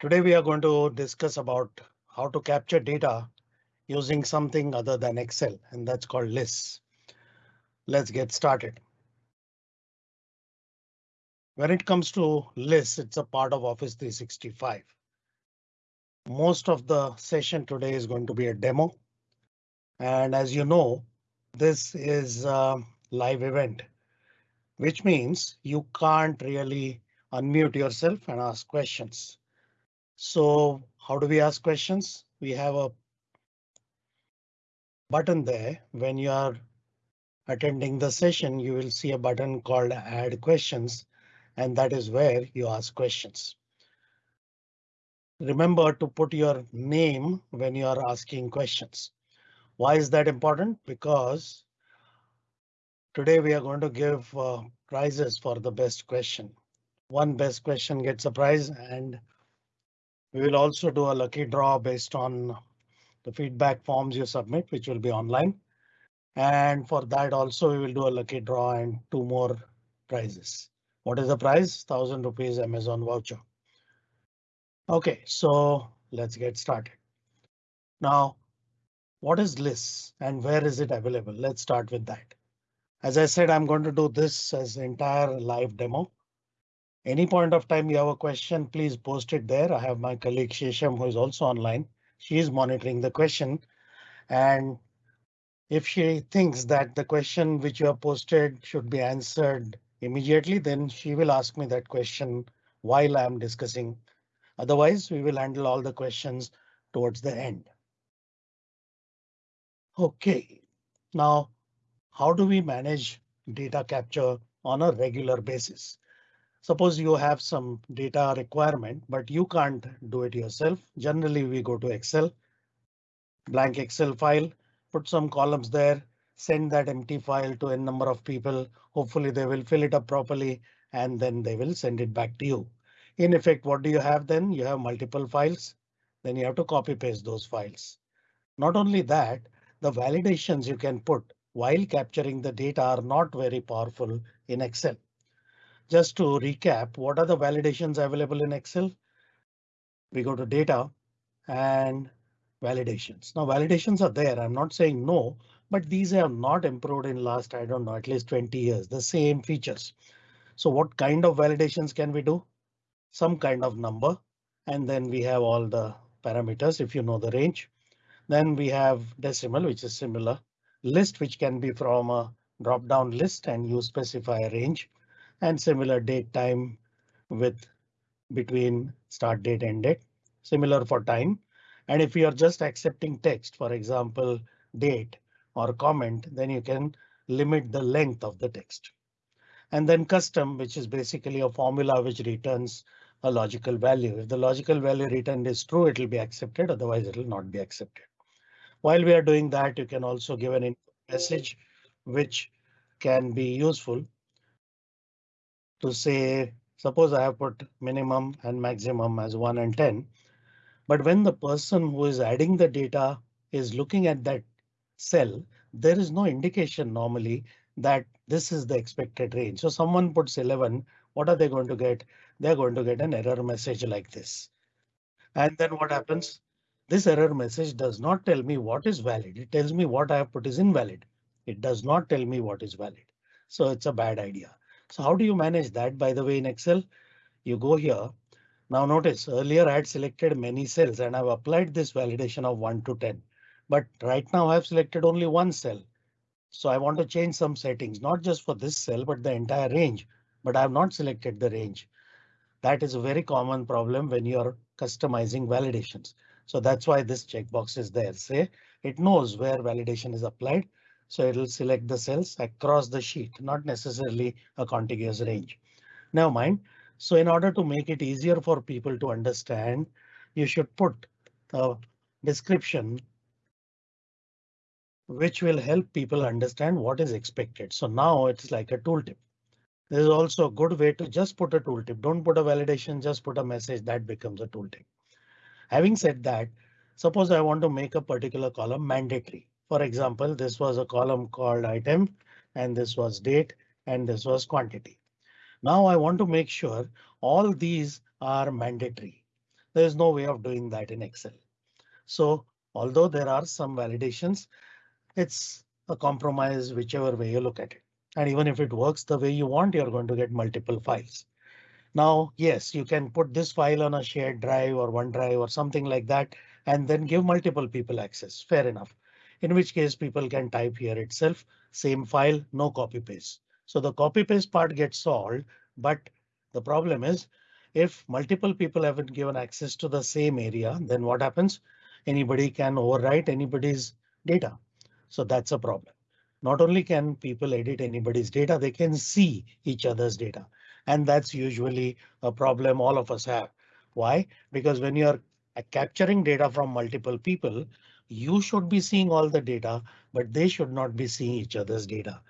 Today we are going to discuss about how to capture data using something other than Excel, and that's called lists. Let's get started. When it comes to lists, it's a part of Office 365. Most of the session today is going to be a demo. And as you know, this is a live event, which means you can't really unmute yourself and ask questions. So how do we ask questions? We have a button there. When you are attending the session, you will see a button called add questions, and that is where you ask questions. Remember to put your name when you are asking questions. Why is that important? Because today we are going to give uh, prizes for the best question. One best question gets a prize and we will also do a lucky draw based on the feedback forms you submit, which will be online. And for that also we will do a lucky draw and two more prizes. What is the prize? Thousand rupees Amazon voucher. OK, so let's get started. Now, what is lists and where is it available? Let's start with that. As I said, I'm going to do this as entire live demo. Any point of time you have a question, please post it there. I have my colleague Shesham who is also online. She is monitoring the question and if she thinks that the question which you have posted should be answered immediately, then she will ask me that question while I am discussing. Otherwise, we will handle all the questions towards the end. OK, now how do we manage data capture on a regular basis? Suppose you have some data requirement, but you can't do it yourself. Generally, we go to Excel, blank Excel file, put some columns there, send that empty file to a number of people. Hopefully they will fill it up properly and then they will send it back to you. In effect, what do you have then? You have multiple files. Then you have to copy paste those files. Not only that, the validations you can put while capturing the data are not very powerful in Excel. Just to recap, what are the validations available in Excel? We go to data and validations. Now validations are there. I'm not saying no, but these have not improved in last, I don't know, at least 20 years, the same features. So what kind of validations can we do? Some kind of number, and then we have all the parameters if you know the range. Then we have decimal, which is similar. List, which can be from a drop down list and you specify a range and similar date time with between start date and date. Similar for time. And if you are just accepting text, for example, date or comment, then you can limit the length of the text. And then custom, which is basically a formula which returns a logical value. If the logical value returned is true, it will be accepted. Otherwise, it will not be accepted. While we are doing that, you can also give an message which can be useful to say, suppose I have put minimum and maximum as 1 and 10. But when the person who is adding the data is looking at that cell, there is no indication normally that this is the expected range. So someone puts 11. What are they going to get? They're going to get an error message like this. And then what happens? This error message does not tell me what is valid. It tells me what I have put is invalid. It does not tell me what is valid. So it's a bad idea. So how do you manage that? By the way, in Excel, you go here. Now notice earlier I had selected many cells and I've applied this validation of 1 to 10. But right now I've selected only one cell. So I want to change some settings, not just for this cell, but the entire range. But I have not selected the range. That is a very common problem when you're customizing validations. So that's why this checkbox is there. Say it knows where validation is applied. So it will select the cells across the sheet, not necessarily a contiguous range. Never mind. So in order to make it easier for people to understand, you should put the description which will help people understand what is expected. So now it's like a tooltip. There is also a good way to just put a tooltip. Don't put a validation, just put a message that becomes a tooltip. Having said that, suppose I want to make a particular column mandatory. For example, this was a column called item and this was date and this was quantity. Now I want to make sure all these are mandatory. There is no way of doing that in Excel. So although there are some validations, it's a compromise whichever way you look at it. And even if it works the way you want, you're going to get multiple files. Now, yes, you can put this file on a shared drive or OneDrive or something like that, and then give multiple people access. Fair enough. In which case people can type here itself, same file, no copy paste. So the copy paste part gets solved, but the problem is if multiple people haven't given access to the same area, then what happens? Anybody can overwrite anybody's data. So that's a problem. Not only can people edit anybody's data, they can see each other's data. And that's usually a problem all of us have. Why? Because when you're capturing data from multiple people, you should be seeing all the data, but they should not be seeing each other's data.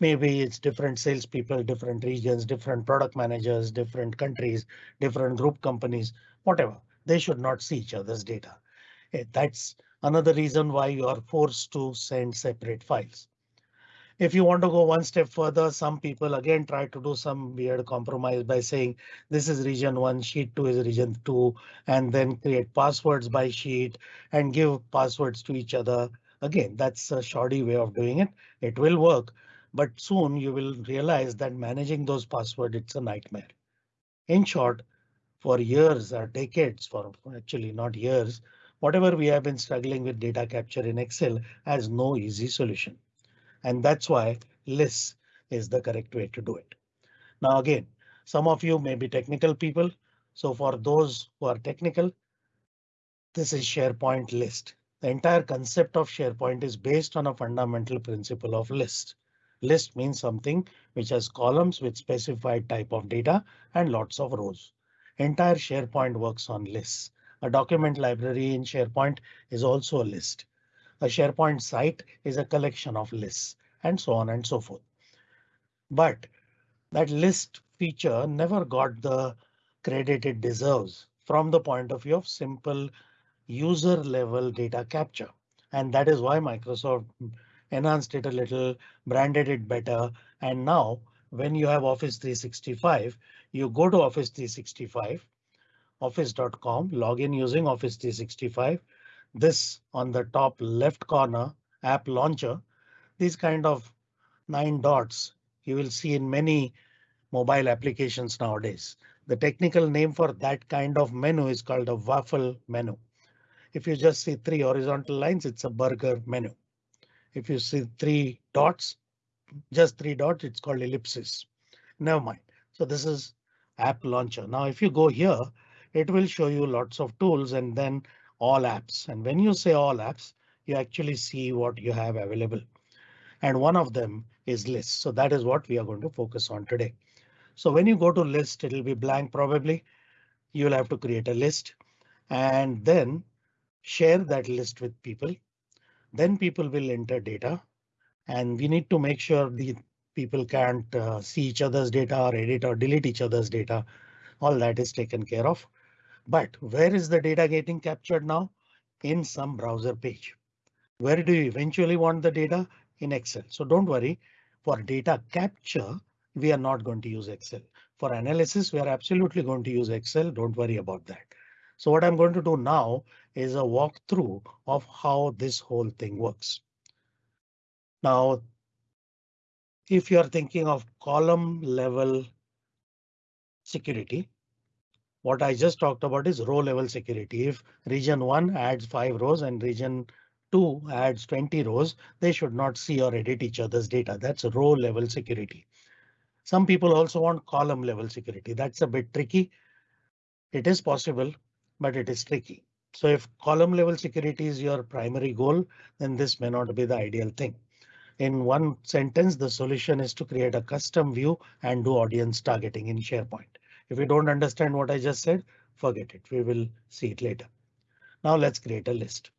Maybe it's different salespeople, different regions, different product managers, different countries, different group companies, whatever. They should not see each other's data. Eh, that's another reason why you are forced to send separate files. If you want to go one step further, some people again try to do some weird compromise by saying this is region one, sheet two is region two, and then create passwords by sheet and give passwords to each other. Again, that's a shoddy way of doing it. It will work, but soon you will realize that managing those passwords, it's a nightmare. In short, for years or decades, for actually not years, whatever we have been struggling with data capture in Excel has no easy solution. And that's why lists is the correct way to do it. Now again, some of you may be technical people. So for those who are technical, this is SharePoint list. The entire concept of SharePoint is based on a fundamental principle of list. List means something which has columns with specified type of data and lots of rows. Entire SharePoint works on lists. A document library in SharePoint is also a list. A SharePoint site is a collection of lists and so on and so forth. But that list feature never got the credit it deserves from the point of view of simple user level data capture. And that is why Microsoft enhanced it a little, branded it better. And now when you have Office 365, you go to Office 365 office.com, log in using Office 365. This on the top left corner app launcher, these kind of nine dots you will see in many mobile applications nowadays. The technical name for that kind of menu is called a waffle menu. If you just see three horizontal lines, it's a burger menu. If you see three dots, just three dots, it's called ellipsis. Never mind. So this is app launcher. Now, if you go here, it will show you lots of tools and then all apps. And when you say all apps, you actually see what you have available. And one of them is list. So that is what we are going to focus on today. So when you go to list, it'll be blank probably. You'll have to create a list and then share that list with people. Then people will enter data and we need to make sure the people can't uh, see each other's data or edit or delete each other's data. All that is taken care of. But where is the data getting captured now? In some browser page. Where do you eventually want the data? In Excel. So don't worry. For data capture, we are not going to use Excel. For analysis, we are absolutely going to use Excel. Don't worry about that. So what I'm going to do now is a walkthrough of how this whole thing works. Now, if you are thinking of column level security, what I just talked about is row level security. If region 1 adds 5 rows and region 2 adds 20 rows, they should not see or edit each other's data. That's row level security. Some people also want column level security. That's a bit tricky. It is possible, but it is tricky. So if column level security is your primary goal, then this may not be the ideal thing. In one sentence, the solution is to create a custom view and do audience targeting in SharePoint. If you don't understand what I just said, forget it. We will see it later. Now let's create a list.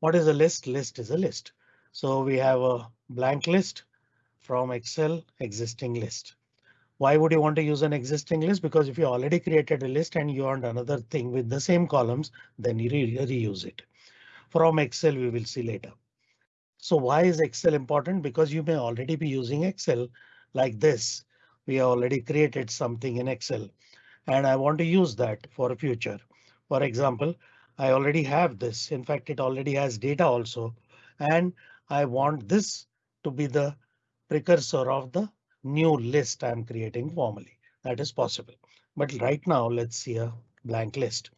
What is a list? List is a list. So we have a blank list from Excel existing list. Why would you want to use an existing list? Because if you already created a list and you want another thing with the same columns, then you re reuse it. From Excel, we will see later. So why is Excel important? Because you may already be using Excel like this we already created something in Excel and I want to use that for future. For example, I already have this. In fact, it already has data also, and I want this to be the precursor of the new list I'm creating formally. That is possible. But right now, let's see a blank list.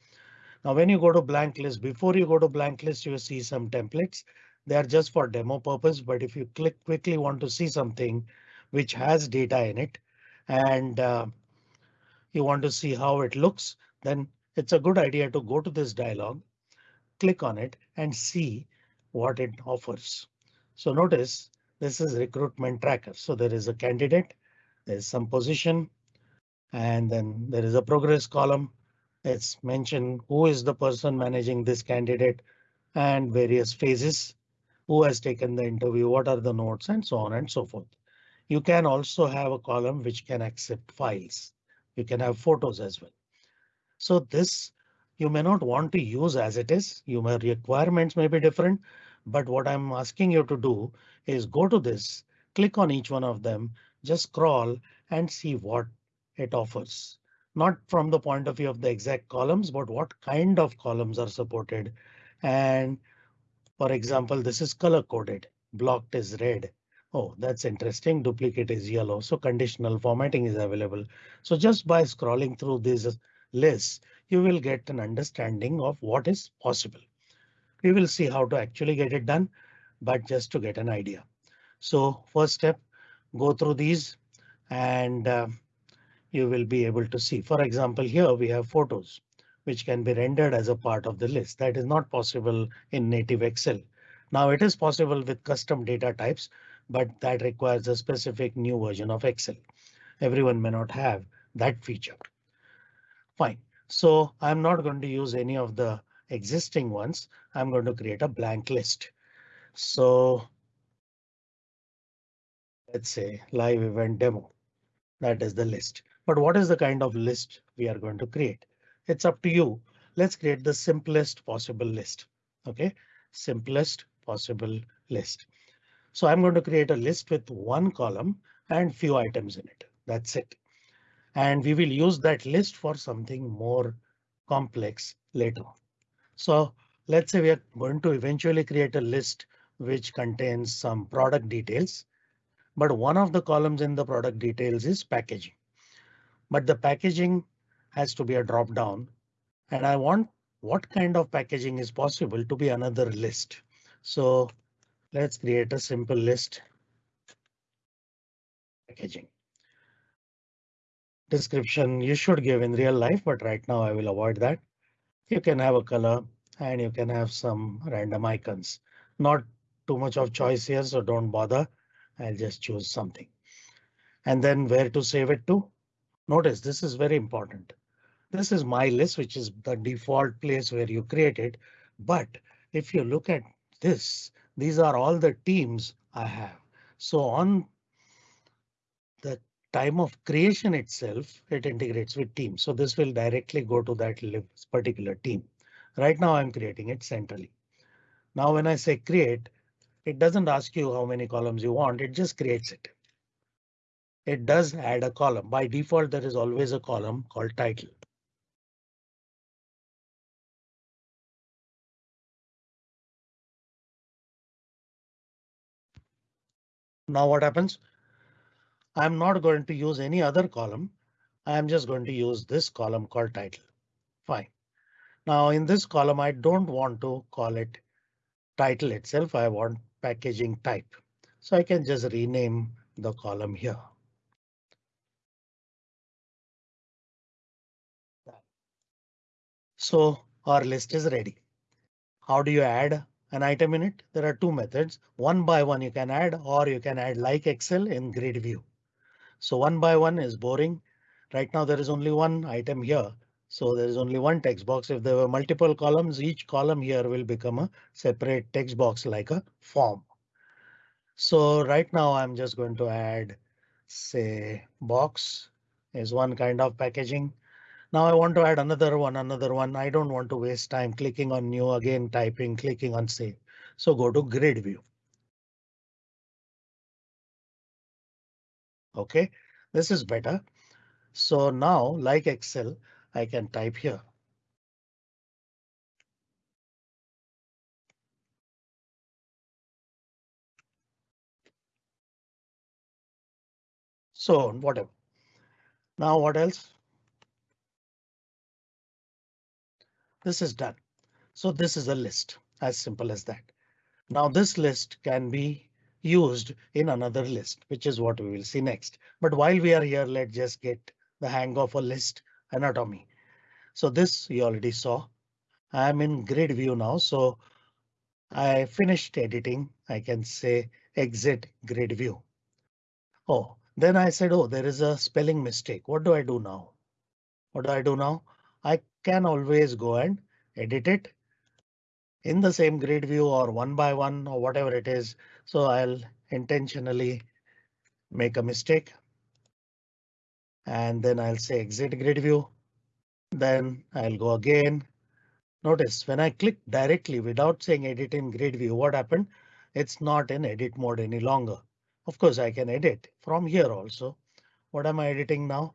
Now, when you go to blank list, before you go to blank list, you see some templates. They are just for demo purpose. But if you click quickly want to see something which has data in it and uh, you want to see how it looks, then it's a good idea to go to this dialog, click on it and see what it offers. So notice this is recruitment tracker. So there is a candidate, there's some position, and then there is a progress column. It's mentioned who is the person managing this candidate and various phases, who has taken the interview, what are the notes and so on and so forth. You can also have a column which can accept files. You can have photos as well. So this you may not want to use as it is. You may requirements may be different, but what I'm asking you to do is go to this, click on each one of them, just scroll and see what it offers. Not from the point of view of the exact columns, but what kind of columns are supported. And for example, this is color coded. Blocked is red. Oh, that's interesting. Duplicate is yellow. So conditional formatting is available. So just by scrolling through these lists, you will get an understanding of what is possible. We will see how to actually get it done, but just to get an idea. So first step, go through these and uh, you will be able to see. For example, here we have photos which can be rendered as a part of the list. That is not possible in native Excel. Now it is possible with custom data types, but that requires a specific new version of Excel. Everyone may not have that feature. Fine. So I'm not going to use any of the existing ones. I'm going to create a blank list. So let's say live event demo. That is the list. But what is the kind of list we are going to create? It's up to you. Let's create the simplest possible list. OK, simplest possible list. So I'm going to create a list with one column and few items in it. That's it. And we will use that list for something more complex later. So let's say we are going to eventually create a list which contains some product details. But one of the columns in the product details is packaging but the packaging has to be a drop down and I want what kind of packaging is possible to be another list. So let's create a simple list. Packaging. Description you should give in real life, but right now I will avoid that. You can have a color and you can have some random icons. Not too much of choice here, so don't bother. I'll just choose something. And then where to save it to? Notice this is very important. This is my list, which is the default place where you create it. But if you look at this, these are all the teams I have. So on the time of creation itself, it integrates with teams. So this will directly go to that particular team. Right now I'm creating it centrally. Now when I say create, it doesn't ask you how many columns you want, it just creates it it does add a column. By default, there is always a column called title. Now what happens? I'm not going to use any other column. I'm just going to use this column called title. Fine. Now in this column, I don't want to call it title itself. I want packaging type. So I can just rename the column here. So our list is ready. How do you add an item in it? There are two methods. One by one you can add or you can add like Excel in grid view. So one by one is boring. Right now there is only one item here. So there is only one text box. If there were multiple columns, each column here will become a separate text box like a form. So right now I'm just going to add say box is one kind of packaging. Now I want to add another one, another one. I don't want to waste time clicking on new again, typing, clicking on save. So go to grid view. OK, this is better. So now like Excel, I can type here. So whatever. Now what else? This is done. So this is a list as simple as that. Now this list can be used in another list, which is what we will see next. But while we are here, let's just get the hang of a list anatomy. So this you already saw. I'm in grid view now, so I finished editing. I can say exit grid view. Oh, then I said, oh, there is a spelling mistake. What do I do now? What do I do now? Can always go and edit it in the same grid view or one by one or whatever it is. So I'll intentionally make a mistake. And then I'll say exit grid view. Then I'll go again. Notice when I click directly without saying edit in grid view, what happened? It's not in edit mode any longer. Of course, I can edit from here also. What am I editing now?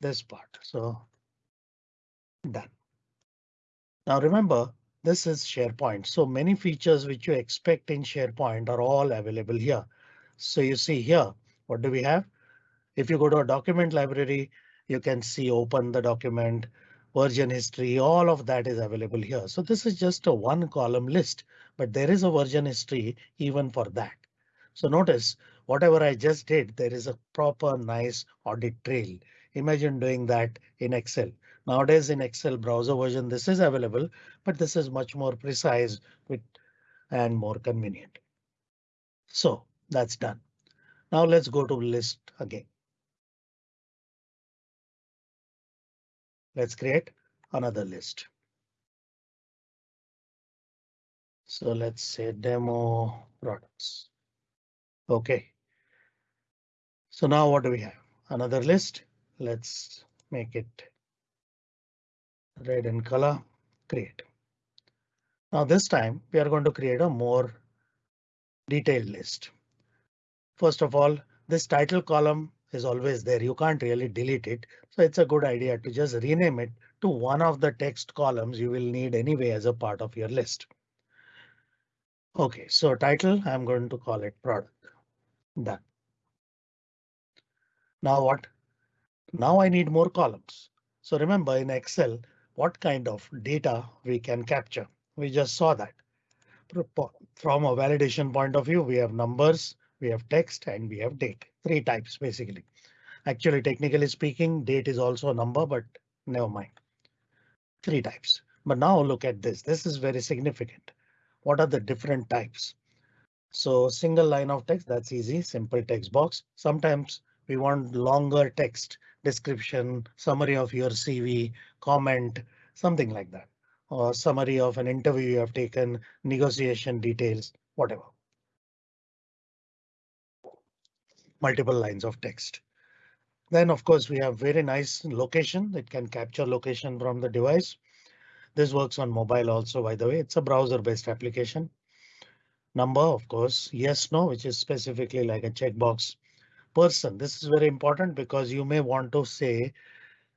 This part. So done. Now remember, this is SharePoint. So many features which you expect in SharePoint are all available here. So you see here, what do we have? If you go to a document library, you can see open the document, version history, all of that is available here. So this is just a one column list, but there is a version history even for that. So notice whatever I just did, there is a proper nice audit trail. Imagine doing that in Excel. Nowadays in Excel browser version, this is available, but this is much more precise with and more convenient. So that's done. Now let's go to list again. Let's create another list. So let's say demo products. OK. So now what do we have? Another list. Let's make it red in color, create. Now this time we are going to create a more detailed list. First of all, this title column is always there. You can't really delete it. So it's a good idea to just rename it to one of the text columns you will need anyway as a part of your list. OK, so title, I'm going to call it product. Done. Now what? Now I need more columns. So remember in Excel, what kind of data we can capture. We just saw that. From a validation point of view, we have numbers, we have text and we have date. Three types basically. Actually, technically speaking, date is also a number, but never mind. Three types. But now look at this. This is very significant. What are the different types? So single line of text, that's easy, simple text box. Sometimes we want longer text description, summary of your CV, comment, something like that, or summary of an interview you have taken, negotiation details, whatever. Multiple lines of text. Then of course we have very nice location. It can capture location from the device. This works on mobile also, by the way, it's a browser based application. Number, of course, yes, no, which is specifically like a checkbox person. This is very important because you may want to say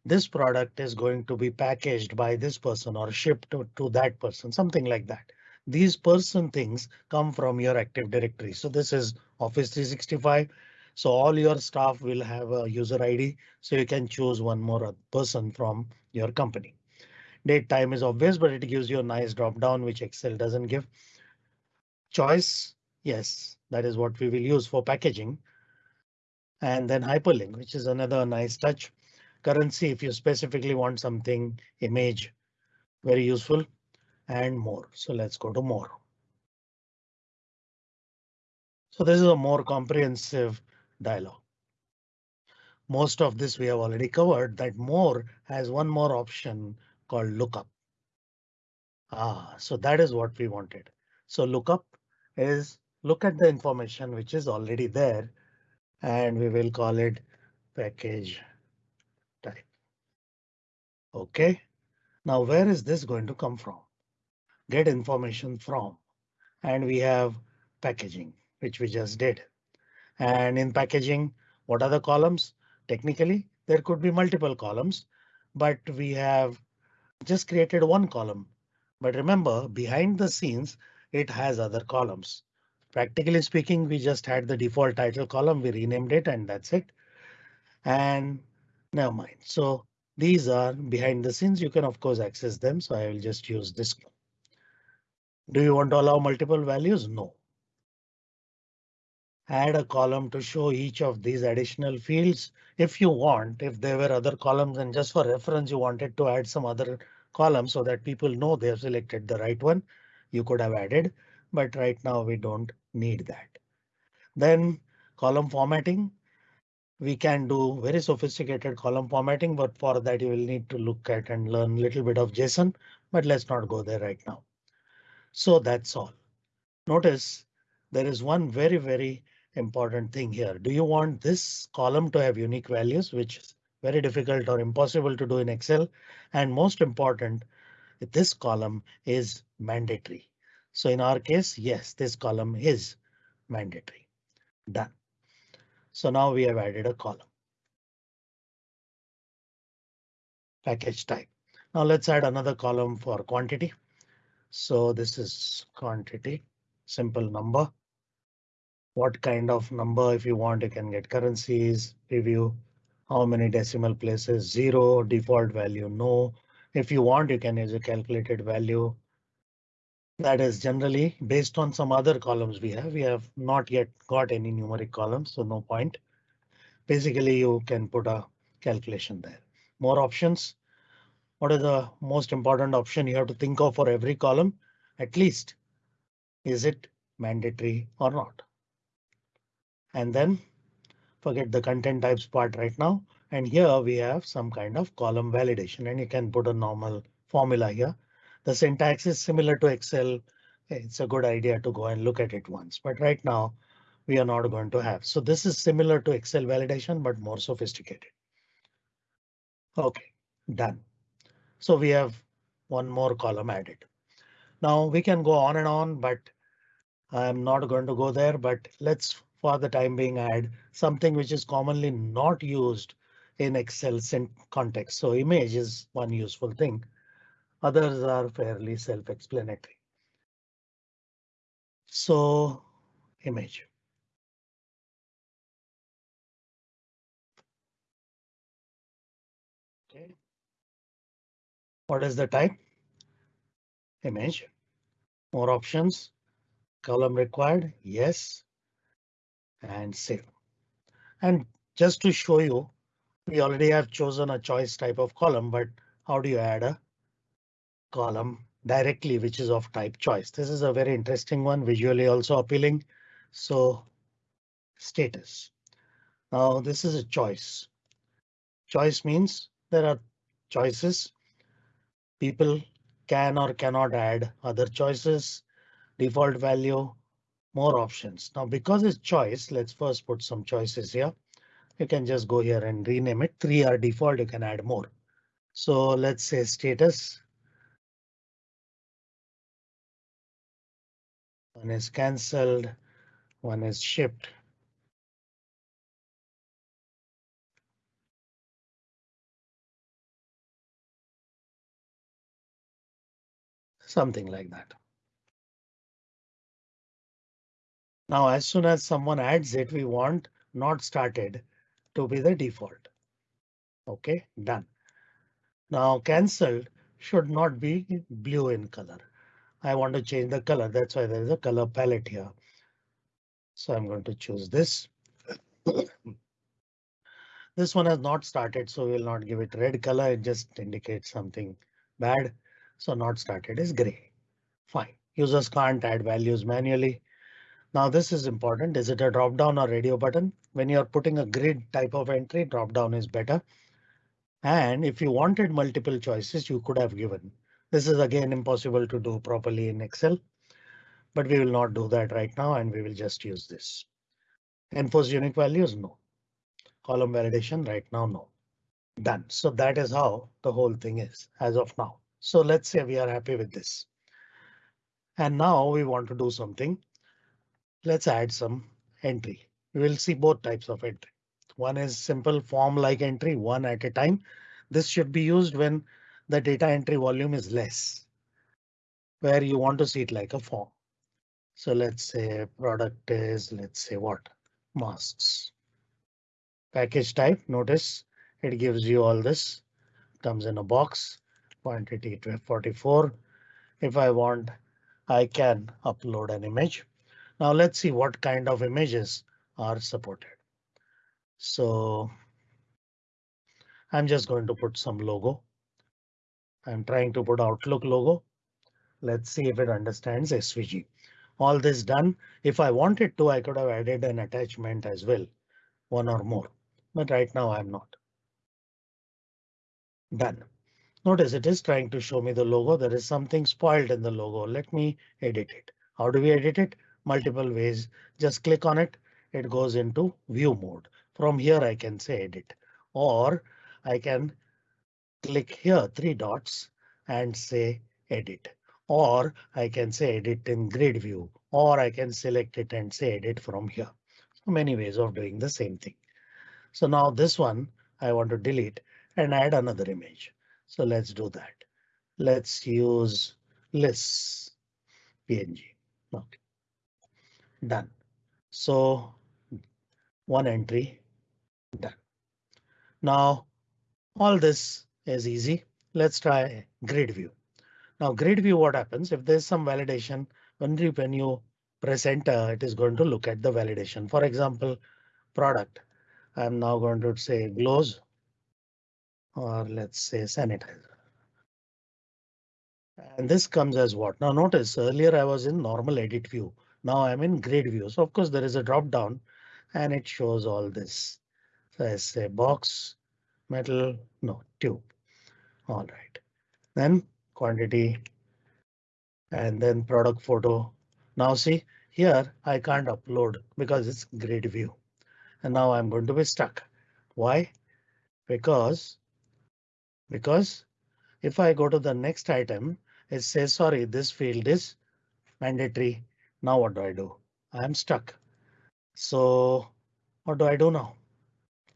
this product is going to be packaged by this person or shipped to, to that person, something like that. These person things come from your Active Directory. So this is Office 365. So all your staff will have a user ID, so you can choose one more person from your company. Date time is obvious, but it gives you a nice drop down, which Excel doesn't give. Choice, yes, that is what we will use for packaging and then hyperlink, which is another nice touch. Currency, if you specifically want something, image, very useful and more. So let's go to more. So this is a more comprehensive dialog. Most of this we have already covered that more has one more option called lookup. Ah, so that is what we wanted. So lookup is look at the information which is already there and we will call it package type. OK, now where is this going to come from? Get information from and we have packaging, which we just did. And in packaging, what are the columns? Technically, there could be multiple columns, but we have just created one column. But remember, behind the scenes, it has other columns. Practically speaking, we just had the default title column, we renamed it and that's it. And never mind. So these are behind the scenes. You can of course access them. So I will just use this. Do you want to allow multiple values? No. Add a column to show each of these additional fields. If you want, if there were other columns and just for reference, you wanted to add some other columns so that people know they have selected the right one, you could have added, but right now we don't need that. Then column formatting. We can do very sophisticated column formatting, but for that you will need to look at and learn a little bit of JSON, but let's not go there right now. So that's all. Notice there is one very, very important thing here. Do you want this column to have unique values, which is very difficult or impossible to do in Excel? And most important, this column is mandatory. So in our case, yes, this column is mandatory. Done. So now we have added a column. Package type. Now let's add another column for quantity. So this is quantity, simple number what kind of number if you want you can get currencies review how many decimal places zero default value no if you want you can use a calculated value that is generally based on some other columns we have. We have not yet got any numeric columns so no point. Basically you can put a calculation there. More options. What is the most important option you have to think of for every column? At least is it mandatory or not? And then forget the content types part right now. And here we have some kind of column validation and you can put a normal formula here. The syntax is similar to Excel. It's a good idea to go and look at it once, but right now we are not going to have. So this is similar to Excel validation, but more sophisticated. OK, done. So we have one more column added. Now we can go on and on, but I'm not going to go there, but let's for the time being add something which is commonly not used in Excel context. So image is one useful thing. Others are fairly self-explanatory. So image. Okay. What is the type? Image. More options. Column required. Yes and save. And just to show you, we already have chosen a choice type of column, but how do you add a column directly, which is of type choice? This is a very interesting one, visually also appealing. So status. Now this is a choice. Choice means there are choices. People can or cannot add other choices. Default value more options. Now because it's choice, let's first put some choices here. You can just go here and rename it. Three are default, you can add more. So let's say status. One is cancelled, one is shipped. Something like that. Now, as soon as someone adds it, we want not started to be the default. OK, done. Now cancelled should not be blue in color. I want to change the color. That's why there is a color palette here. So I'm going to choose this. this one has not started, so we'll not give it red color. It just indicates something bad. So not started is gray. Fine. Users can't add values manually. Now this is important. Is it a drop down or radio button? When you're putting a grid type of entry, drop down is better. And if you wanted multiple choices, you could have given. This is again impossible to do properly in Excel, but we will not do that right now and we will just use this. Enforce unique values, no. Column validation right now, no. Done. So that is how the whole thing is as of now. So let's say we are happy with this. And now we want to do something Let's add some entry. We will see both types of entry. One is simple form like entry one at a time. This should be used when the data entry volume is less. Where you want to see it like a form. So let's say product is let's say what masks. package type. Notice it gives you all this comes in a box quantity 44. If I want, I can upload an image. Now let's see what kind of images are supported. So I'm just going to put some logo. I'm trying to put Outlook logo. Let's see if it understands SVG. All this done. If I wanted to, I could have added an attachment as well, one or more, but right now I'm not. Done. Notice it is trying to show me the logo. There is something spoiled in the logo. Let me edit it. How do we edit it? Multiple ways. Just click on it. It goes into view mode. From here I can say edit or I can click here three dots and say edit or I can say edit in grid view or I can select it and say edit from here. So many ways of doing the same thing. So now this one I want to delete and add another image. So let's do that. Let's use lists png. Okay. Done. So one entry done. Now all this is easy. Let's try grid view. Now grid view, what happens if there's some validation when you, when you press enter, it is going to look at the validation. For example, product. I'm now going to say glows or let's say sanitizer. And this comes as what? Now notice earlier I was in normal edit view. Now I'm in grid view. So of course there is a drop down and it shows all this. So I say box, metal, no tube. All right. Then quantity and then product photo. Now see here I can't upload because it's grid view. And now I'm going to be stuck. Why? Because because if I go to the next item, it says sorry, this field is mandatory. Now what do I do? I'm stuck. So what do I do now?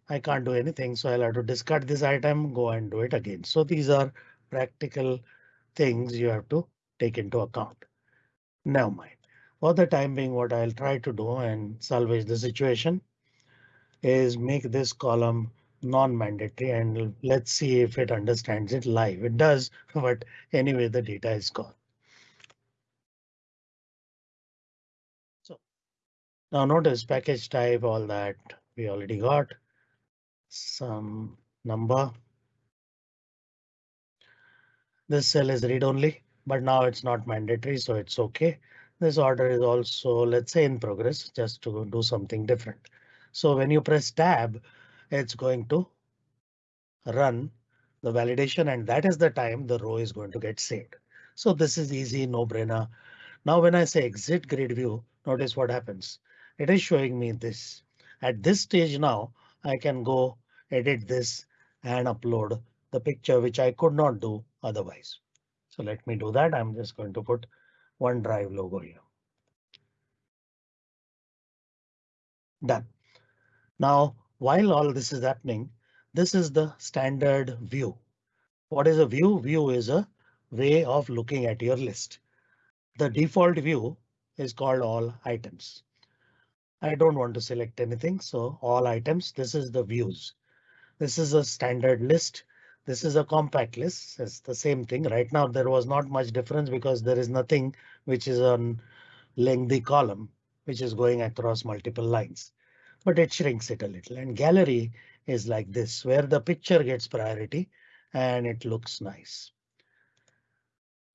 I can't do anything, so I'll have to discard this item, go and do it again. So these are practical things you have to take into account. Never mind. For the time being, what I'll try to do and salvage the situation is make this column non-mandatory and let's see if it understands it live. It does, but anyway, the data is gone. So now notice package type, all that we already got some number. This cell is read only, but now it's not mandatory, so it's OK. This order is also, let's say in progress, just to do something different. So when you press tab, it's going to run the validation and that is the time the row is going to get saved. So this is easy, no brainer. Now when I say exit grid view, notice what happens. It is showing me this. At this stage now, I can go edit this and upload the picture, which I could not do otherwise. So let me do that. I'm just going to put OneDrive logo here. Done. Now while all this is happening, this is the standard view. What is a view? View is a way of looking at your list. The default view is called all items. I don't want to select anything, so all items. This is the views. This is a standard list. This is a compact list. It's the same thing. Right now there was not much difference because there is nothing which is on lengthy column which is going across multiple lines but it shrinks it a little and gallery is like this where the picture gets priority and it looks nice.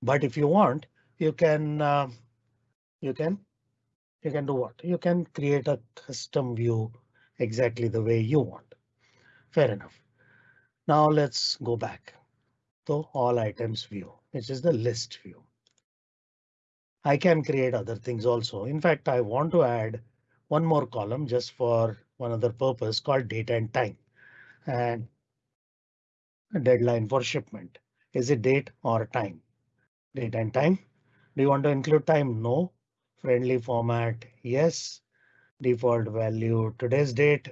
But if you want, you can uh, you can you can do what? You can create a custom view exactly the way you want. Fair enough. Now let's go back to all items view, which is the list view. I can create other things also. In fact, I want to add one more column just for one other purpose called date and time and deadline for shipment. Is it date or time? Date and time. Do you want to include time? No. Friendly format? Yes. Default value today's date.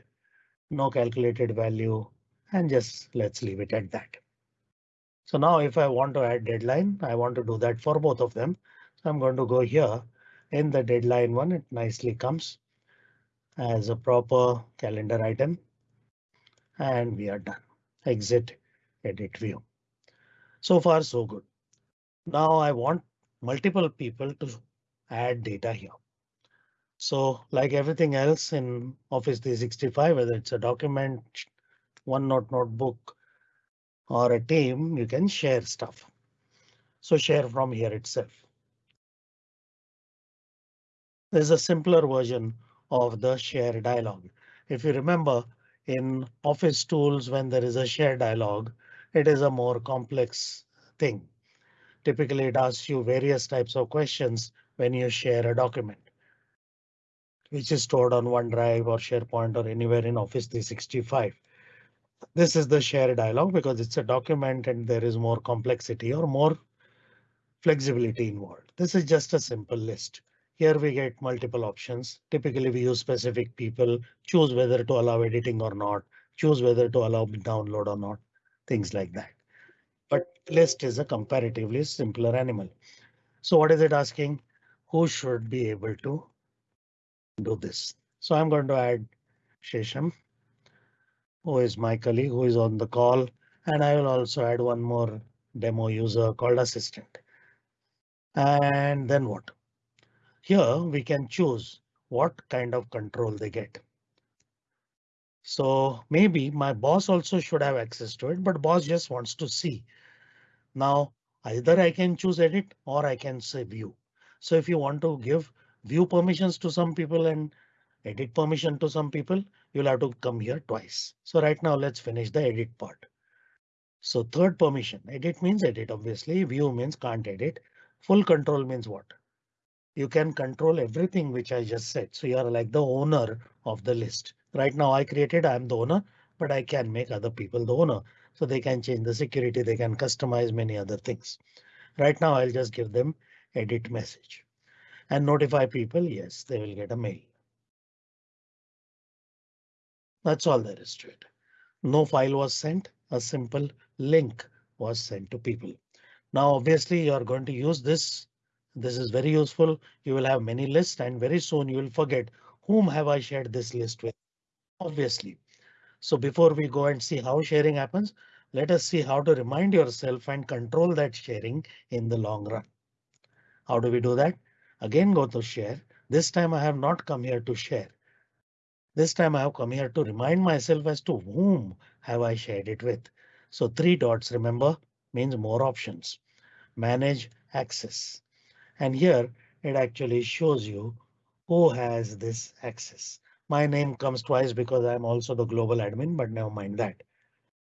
No calculated value and just let's leave it at that. So now if I want to add deadline, I want to do that for both of them. So I'm going to go here in the deadline one. It nicely comes as a proper calendar item. and we are done. Exit edit view. So far, so good. Now I want multiple people to add data here. So like everything else in Office 365, whether it's a document, OneNote notebook, or a team, you can share stuff. So share from here itself. There's a simpler version of the share dialog. If you remember in Office tools, when there is a share dialog, it is a more complex thing. Typically, it asks you various types of questions when you share a document which is stored on OneDrive or SharePoint or anywhere in Office 365. This is the share dialog because it's a document and there is more complexity or more flexibility involved. This is just a simple list. Here we get multiple options. Typically we use specific people, choose whether to allow editing or not, choose whether to allow download or not, things like that. But list is a comparatively simpler animal. So what is it asking? Who should be able to do this. So I'm going to add Shesham, who is my colleague who is on the call, and I will also add one more demo user called assistant. And then what? Here we can choose what kind of control they get. So maybe my boss also should have access to it, but boss just wants to see. Now either I can choose edit or I can say view. So if you want to give view permissions to some people and edit permission to some people, you'll have to come here twice. So right now let's finish the edit part. So third permission, edit means edit, obviously view means can't edit. Full control means what? You can control everything which I just said. So you are like the owner of the list. Right now I created, I'm the owner, but I can make other people the owner. So they can change the security, they can customize many other things. Right now I'll just give them edit message and notify people, yes, they will get a mail. That's all there is to it. No file was sent, a simple link was sent to people. Now, obviously, you are going to use this. This is very useful. You will have many lists and very soon you will forget whom have I shared this list with. Obviously. So before we go and see how sharing happens, let us see how to remind yourself and control that sharing in the long run. How do we do that? Again go to share. This time I have not come here to share. This time I have come here to remind myself as to whom have I shared it with. So three dots remember means more options. Manage access. And here it actually shows you who has this access. My name comes twice because I'm also the global admin, but never mind that.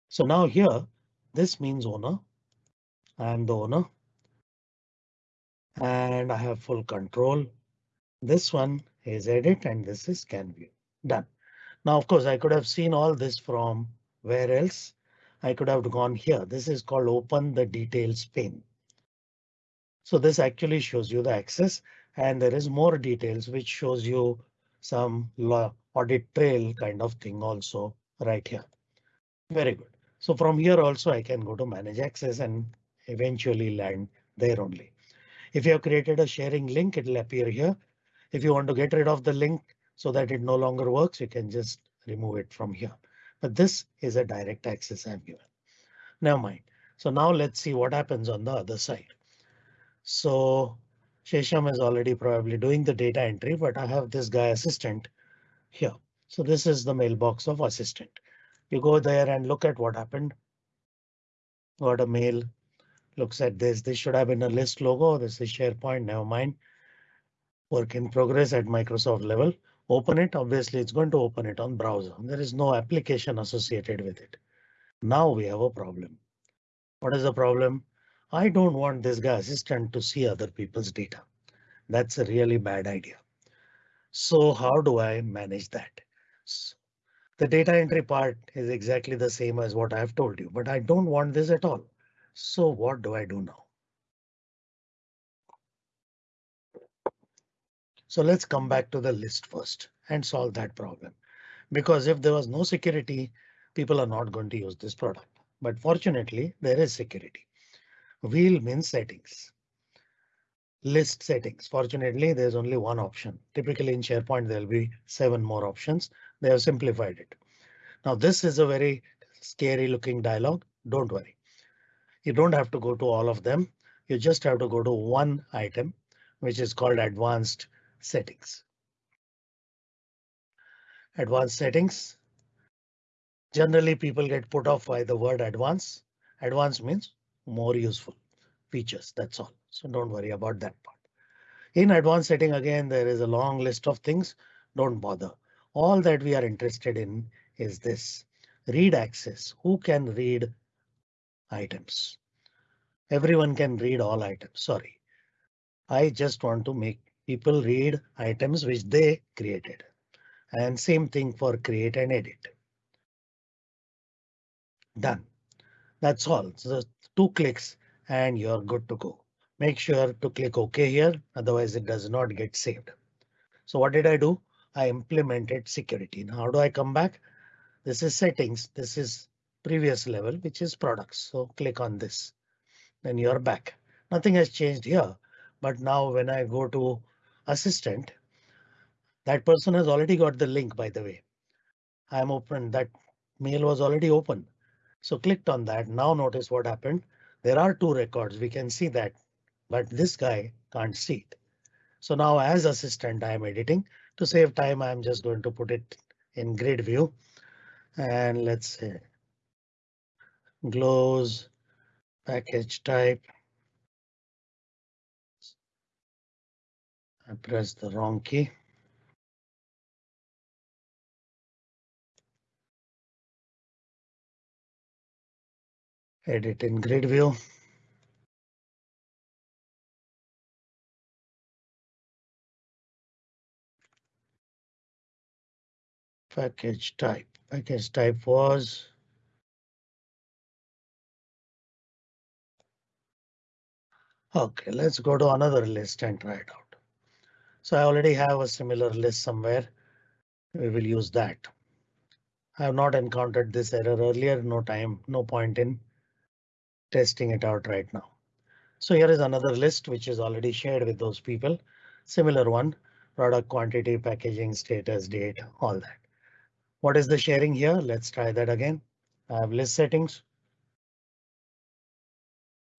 So now here this means owner. I am the owner and I have full control. This one is edit and this is scan view done. Now, of course, I could have seen all this from where else I could have gone here. This is called open the details pane. So this actually shows you the access and there is more details which shows you some audit trail kind of thing also right here. Very good. So from here also I can go to manage access and eventually land there only. If you have created a sharing link, it will appear here. If you want to get rid of the link so that it no longer works, you can just remove it from here. But this is a direct access I've given. Never mind. So now let's see what happens on the other side. So Shesham is already probably doing the data entry, but I have this guy assistant here. So this is the mailbox of assistant. You go there and look at what happened. Got a mail looks at this. This should have been a list logo. This is SharePoint. Never mind. Work in progress at Microsoft level. Open it. Obviously, it's going to open it on browser. There is no application associated with it. Now we have a problem. What is the problem? I don't want this guy assistant to see other people's data. That's a really bad idea. So how do I manage that? So the data entry part is exactly the same as what I've told you, but I don't want this at all. So what do I do now? So let's come back to the list first and solve that problem. Because if there was no security, people are not going to use this product. But fortunately, there is security. Wheel means settings. List settings. Fortunately, there's only one option. Typically in SharePoint, there'll be seven more options. They have simplified it. Now this is a very scary looking dialog. Don't worry. You don't have to go to all of them. You just have to go to one item, which is called advanced settings. Advanced settings. Generally, people get put off by the word advanced. Advanced means more useful features. That's all. So don't worry about that part. In advanced setting again, there is a long list of things. Don't bother. All that we are interested in is this read access. Who can read items? Everyone can read all items. Sorry. I just want to make people read items which they created. And same thing for create and edit. Done. That's all. So two clicks and you're good to go. Make sure to click OK here, otherwise it does not get saved. So what did I do? I implemented security. Now how do I come back? This is settings. This is previous level, which is products. So click on this. Then you're back. Nothing has changed here. But now when I go to assistant, that person has already got the link, by the way. I'm open. That mail was already open. So clicked on that. Now notice what happened. There are two records. We can see that, but this guy can't see it. So now as assistant, I'm editing to save time. I'm just going to put it in grid view and let's say glows package type. I pressed the wrong key. Edit in grid view. Package type. Package type was OK, let's go to another list and try it out. So I already have a similar list somewhere. We will use that. I have not encountered this error earlier. No time, no point in testing it out right now. So here is another list which is already shared with those people. Similar one, product quantity, packaging, status, date, all that. What is the sharing here? Let's try that again. I have list settings.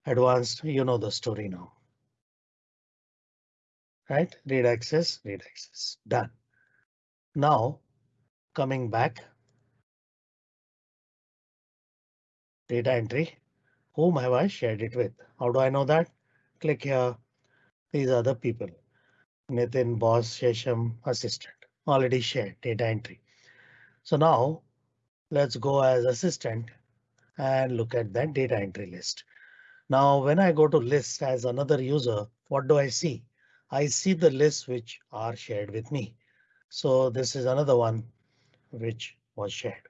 Advanced, you know the story now. Right, read access, read access, done. Now coming back. Data entry, whom have I shared it with? How do I know that? Click here. These are the people. Nitin, boss, Shesham, assistant, already shared data entry. So now let's go as assistant and look at that data entry list. Now when I go to list as another user, what do I see? I see the lists which are shared with me. So this is another one which was shared.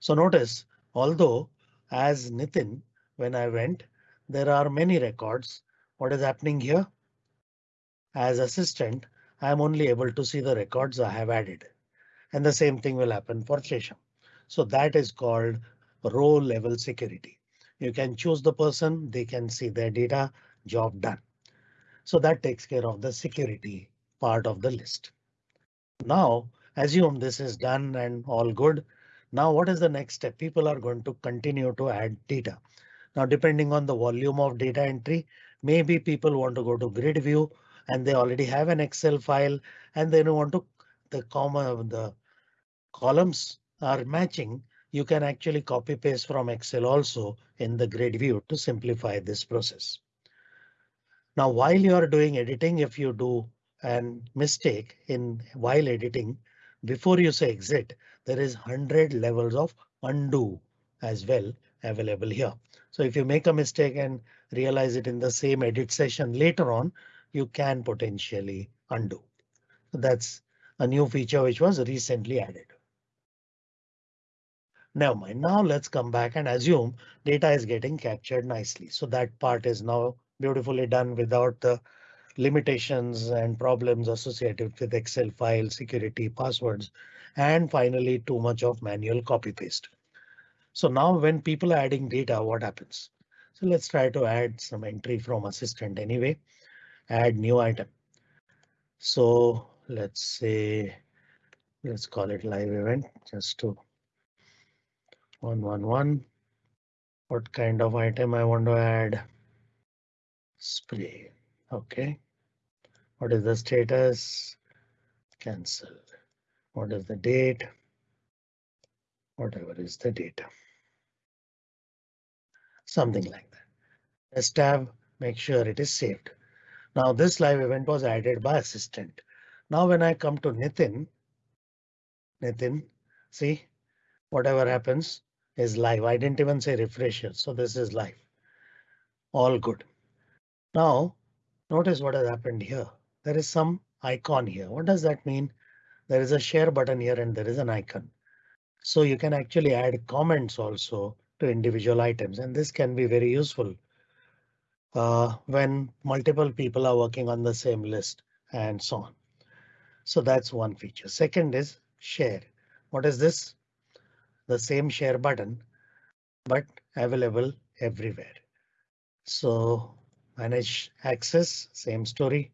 So notice, although as Nitin, when I went, there are many records. What is happening here? As assistant, I am only able to see the records I have added. And the same thing will happen for Shesham. So that is called row level security. You can choose the person, they can see their data, job done. So that takes care of the security part of the list. Now assume this is done and all good. Now what is the next step? People are going to continue to add data. Now depending on the volume of data entry, maybe people want to go to grid view and they already have an Excel file and they don't want to the comma the columns are matching. You can actually copy paste from Excel also in the grid view to simplify this process. Now while you are doing editing, if you do an mistake in while editing, before you say exit, there is 100 levels of undo as well available here. So if you make a mistake and realize it in the same edit session later on, you can potentially undo. That's a new feature which was recently added. Never mind. Now let's come back and assume data is getting captured nicely. So that part is now beautifully done without the limitations and problems associated with Excel file security passwords, and finally too much of manual copy paste. So now when people are adding data, what happens? So let's try to add some entry from assistant anyway. Add new item. So let's say let's call it live event just to one one one. What kind of item I want to add? Spray. OK. What is the status? Cancel. What is the date? Whatever is the data. Something like that. Let's tab, make sure it is saved. Now this live event was added by assistant. Now when I come to Nitin, Nitin, see whatever happens is live. I didn't even say refresher, so this is live. All good. Now notice what has happened here. There is some icon here. What does that mean? There is a share button here and there is an icon. So you can actually add comments also to individual items and this can be very useful uh, when multiple people are working on the same list and so on. So that's one feature. Second is share. What is this? The same share button, but available everywhere. So manage access, same story,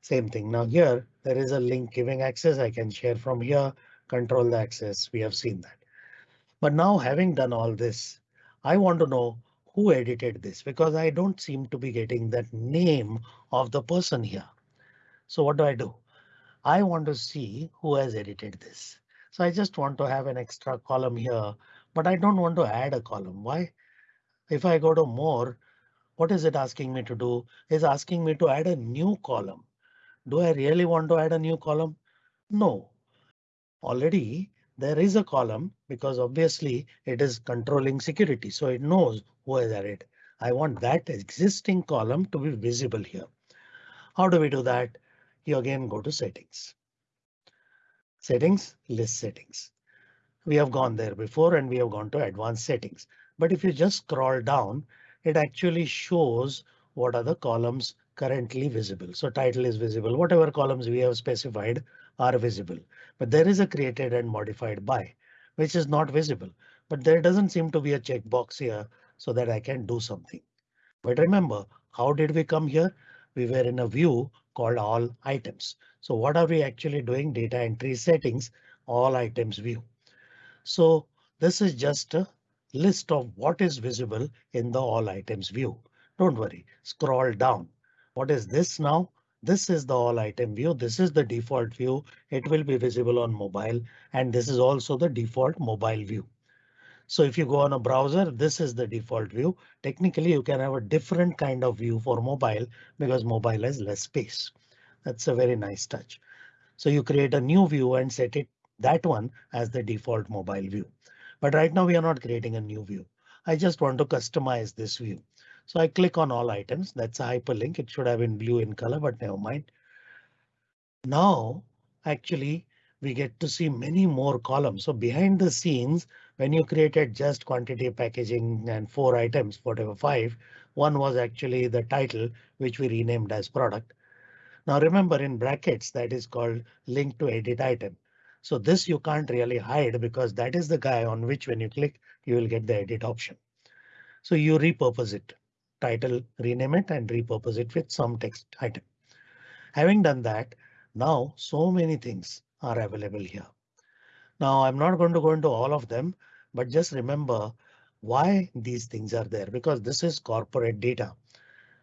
same thing. Now here there is a link giving access. I can share from here, control the access. We have seen that. But now having done all this, I want to know who edited this because I don't seem to be getting that name of the person here. So what do I do? I want to see who has edited this. So I just want to have an extra column here, but I don't want to add a column. Why? If I go to more, what is it asking me to do? Is asking me to add a new column. Do I really want to add a new column? No. Already there is a column because obviously it is controlling security, so it knows who has added. I want that existing column to be visible here. How do we do that? You again go to settings. Settings, list settings. We have gone there before and we have gone to advanced settings. But if you just scroll down, it actually shows what are the columns currently visible. So title is visible. Whatever columns we have specified are visible, but there is a created and modified by which is not visible. But there doesn't seem to be a checkbox here so that I can do something. But remember, how did we come here? We were in a view called all items. So what are we actually doing? Data entry settings, all items view. So this is just a list of what is visible in the all items view. Don't worry, scroll down. What is this now? This is the all item view. This is the default view. It will be visible on mobile and this is also the default mobile view. So if you go on a browser, this is the default view. Technically, you can have a different kind of view for mobile because mobile has less space. That's a very nice touch. So you create a new view and set it that one as the default mobile view. But right now we are not creating a new view. I just want to customize this view. So I click on all items. That's a hyperlink. It should have been blue in color, but never mind. Now, actually, we get to see many more columns. So behind the scenes, when you created just quantity packaging and four items, whatever five, one was actually the title, which we renamed as product. Now remember in brackets that is called link to edit item. So this you can't really hide because that is the guy on which when you click, you will get the edit option. So you repurpose it title, rename it and repurpose it with some text item. Having done that, now so many things are available here. Now I'm not going to go into all of them, but just remember why these things are there because this is corporate data.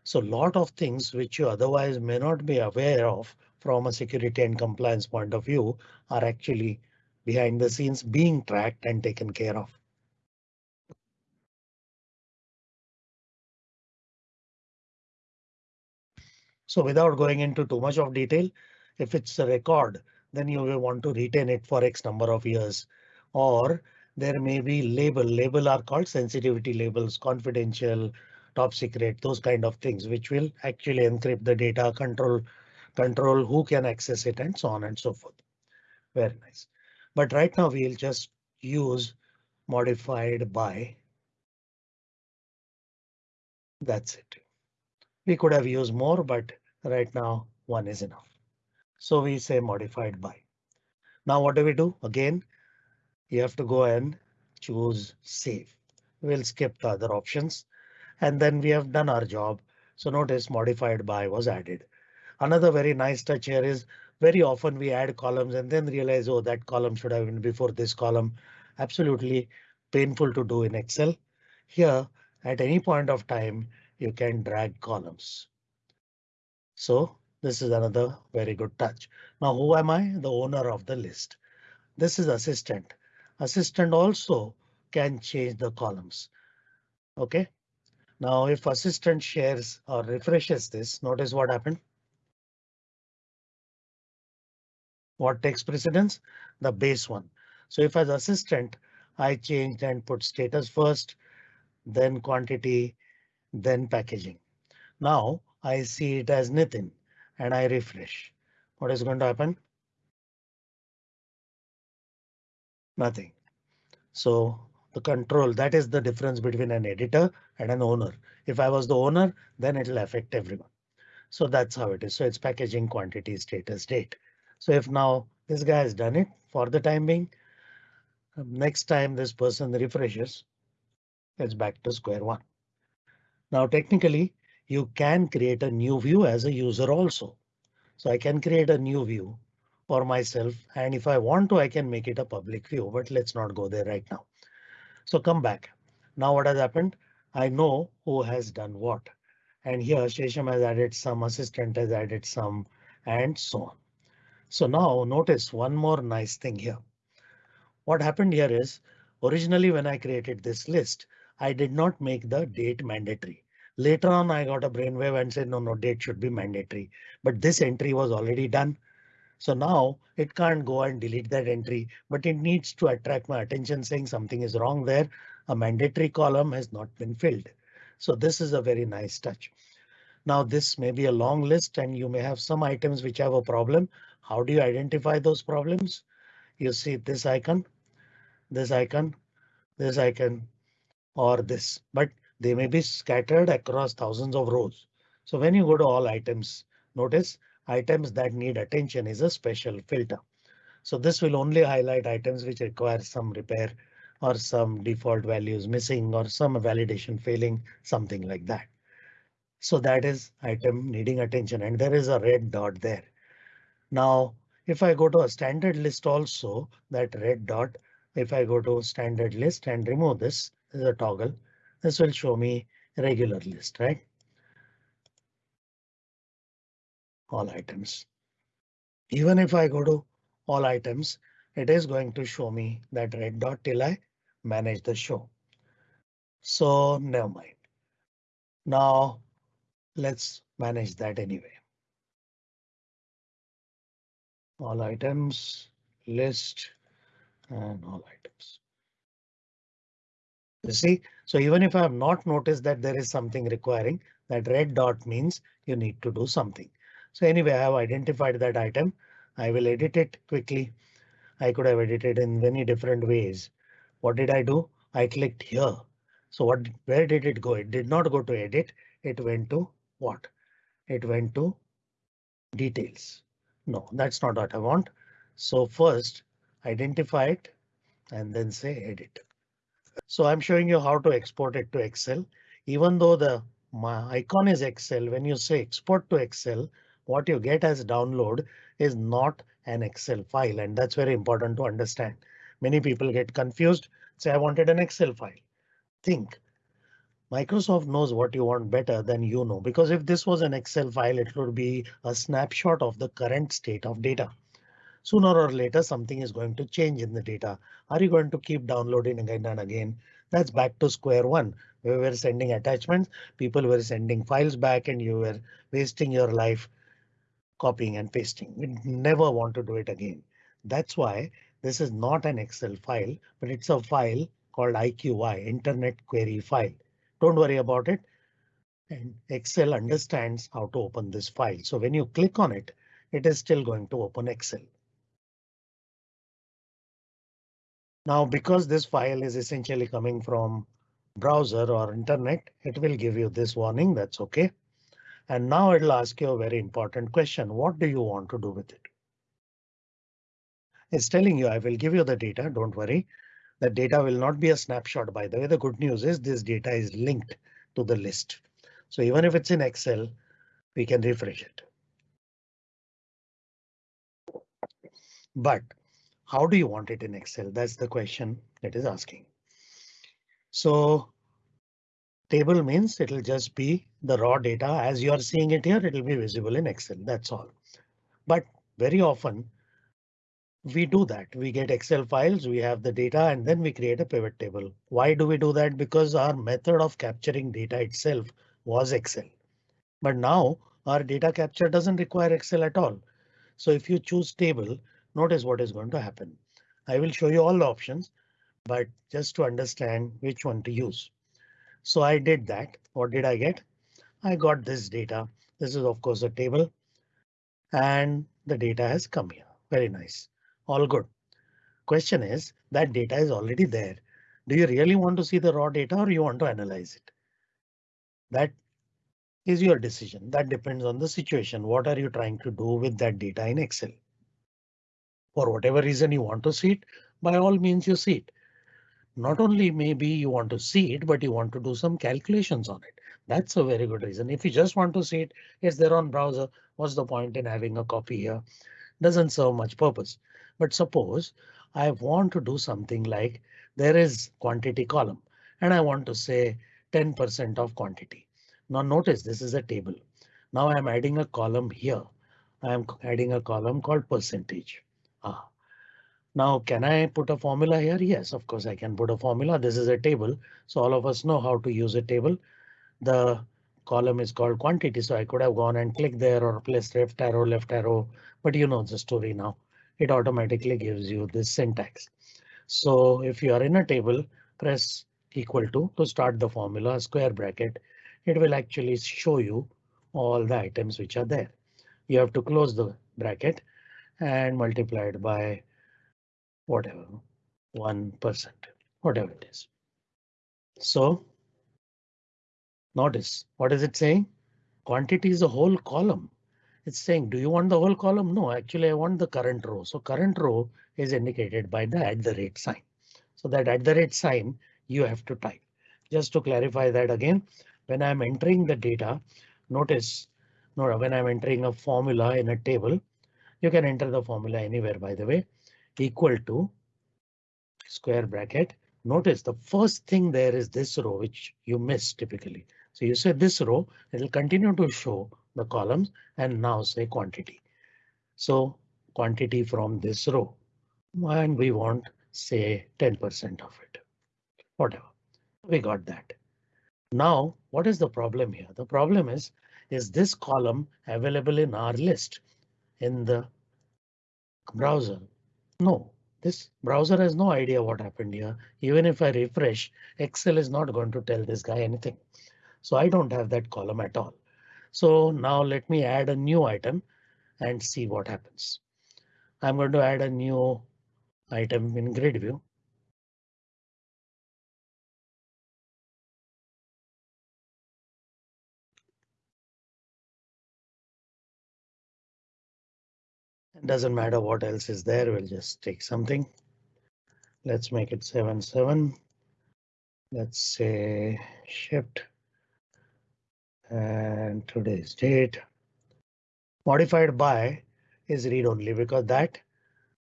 So lot of things which you otherwise may not be aware of from a security and compliance point of view are actually behind the scenes being tracked and taken care of. So without going into too much of detail, if it's a record, then you will want to retain it for X number of years. Or there may be label. Label are called sensitivity labels, confidential, top secret, those kind of things, which will actually encrypt the data, control, control who can access it and so on and so forth. Very nice. But right now we'll just use modified by. That's it. We could have used more, but Right now, one is enough. So we say modified by. Now what do we do? Again, you have to go and choose save. We'll skip the other options and then we have done our job. So notice modified by was added. Another very nice touch here is very often we add columns and then realize, oh, that column should have been before this column. Absolutely painful to do in Excel. Here, at any point of time, you can drag columns. So this is another very good touch. Now, who am I? The owner of the list. This is assistant. Assistant also can change the columns. OK, now if assistant shares or refreshes this, notice what happened. What takes precedence? The base one. So if as assistant, I changed and put status first, then quantity, then packaging. Now I see it as Nitin and I refresh. What is going to happen? Nothing. So the control that is the difference between an editor and an owner. If I was the owner, then it will affect everyone. So that's how it is. So it's packaging quantity status date. So if now this guy has done it for the time being, um, next time this person refreshes, it's back to square one. Now technically you can create a new view as a user also. So I can create a new view for myself and if I want to I can make it a public view but let's not go there right now. So come back. Now what has happened? I know who has done what. And here Shesham has added some, assistant has added some, and so on. So now notice one more nice thing here. What happened here is originally when I created this list, I did not make the date mandatory. Later on, I got a brainwave and said, no, no, date should be mandatory. But this entry was already done. So now it can't go and delete that entry, but it needs to attract my attention saying something is wrong there. A mandatory column has not been filled. So this is a very nice touch. Now this may be a long list and you may have some items which have a problem. How do you identify those problems? You see this icon, this icon, this icon, or this, but they may be scattered across thousands of rows. So when you go to all items, notice items that need attention is a special filter. So this will only highlight items which require some repair or some default values missing or some validation failing, something like that. So that is item needing attention and there is a red dot there. Now, if I go to a standard list also that red dot, if I go to standard list and remove this is a toggle, this will show me regular list, right? all items. Even if I go to all items, it is going to show me that red dot till I manage the show. So never mind. Now let's manage that anyway. All items, list, and all items. You see, so even if I have not noticed that there is something requiring, that red dot means you need to do something. So anyway, I have identified that item. I will edit it quickly. I could have edited in many different ways. What did I do? I clicked here. So what, where did it go? It did not go to edit. It went to what? It went to details. No, that's not what I want. So first identify it and then say edit. So I'm showing you how to export it to Excel. Even though the icon is Excel, when you say export to Excel, what you get as download is not an Excel file, and that's very important to understand. Many people get confused, say I wanted an Excel file. Think Microsoft knows what you want better than you know, because if this was an Excel file, it would be a snapshot of the current state of data. Sooner or later, something is going to change in the data. Are you going to keep downloading again and again? That's back to square one. We were sending attachments, people were sending files back and you were wasting your life copying and pasting. We never want to do it again. That's why this is not an Excel file, but it's a file called IQY, Internet Query File. Don't worry about it. And Excel understands how to open this file. So when you click on it, it is still going to open Excel. Now, because this file is essentially coming from browser or internet, it will give you this warning. That's OK. And now it'll ask you a very important question. What do you want to do with it? It's telling you I will give you the data. Don't worry. The data will not be a snapshot. By the way, the good news is this data is linked to the list. So even if it's in Excel, we can refresh it. But how do you want it in Excel? That's the question it is asking. So table means it'll just be the raw data as you are seeing it here. It'll be visible in Excel. That's all. But very often we do that. We get Excel files, we have the data, and then we create a pivot table. Why do we do that? Because our method of capturing data itself was Excel. But now our data capture doesn't require Excel at all. So if you choose table, notice what is going to happen. I will show you all the options, but just to understand which one to use. So I did that. What did I get? I got this data. This is of course a table and the data has come here. Very nice. All good. Question is that data is already there. Do you really want to see the raw data or you want to analyze it? That is your decision. That depends on the situation. What are you trying to do with that data in Excel? For whatever reason you want to see it, by all means you see it. Not only maybe you want to see it, but you want to do some calculations on it. That's a very good reason. If you just want to see it, it's there on browser. What's the point in having a copy here? Doesn't serve much purpose. But suppose I want to do something like there is quantity column and I want to say 10% of quantity. Now notice this is a table. Now I'm adding a column here. I'm adding a column called percentage. Now, can I put a formula here? Yes, of course I can put a formula. This is a table, so all of us know how to use a table. The column is called quantity, so I could have gone and clicked there or placed left arrow, left arrow, but you know the story now. It automatically gives you this syntax. So if you are in a table, press equal to to start the formula square bracket it will actually show you all the items which are there. You have to close the bracket and multiply it by whatever 1%, whatever it is. So notice what is it saying? Quantity is a whole column. It's saying, do you want the whole column? No, actually, I want the current row. So current row is indicated by the at the rate sign. So that at the rate sign you have to type. Just to clarify that again, when I'm entering the data, notice no, when I'm entering a formula in a table, you can enter the formula anywhere, by the way, equal to square bracket. Notice the first thing there is this row, which you miss typically. So you say this row, it will continue to show the columns and now say quantity. So quantity from this row and we want say 10% of it, whatever. We got that. Now, what is the problem here? The problem is, is this column available in our list in the browser? No, this browser has no idea what happened here. Even if I refresh, Excel is not going to tell this guy anything. So I don't have that column at all. So now let me add a new item and see what happens. I'm going to add a new item in grid view. Doesn't matter what else is there. We'll just take something. Let's make it 7 7. Let's say shift. And today's date. Modified by is read only because that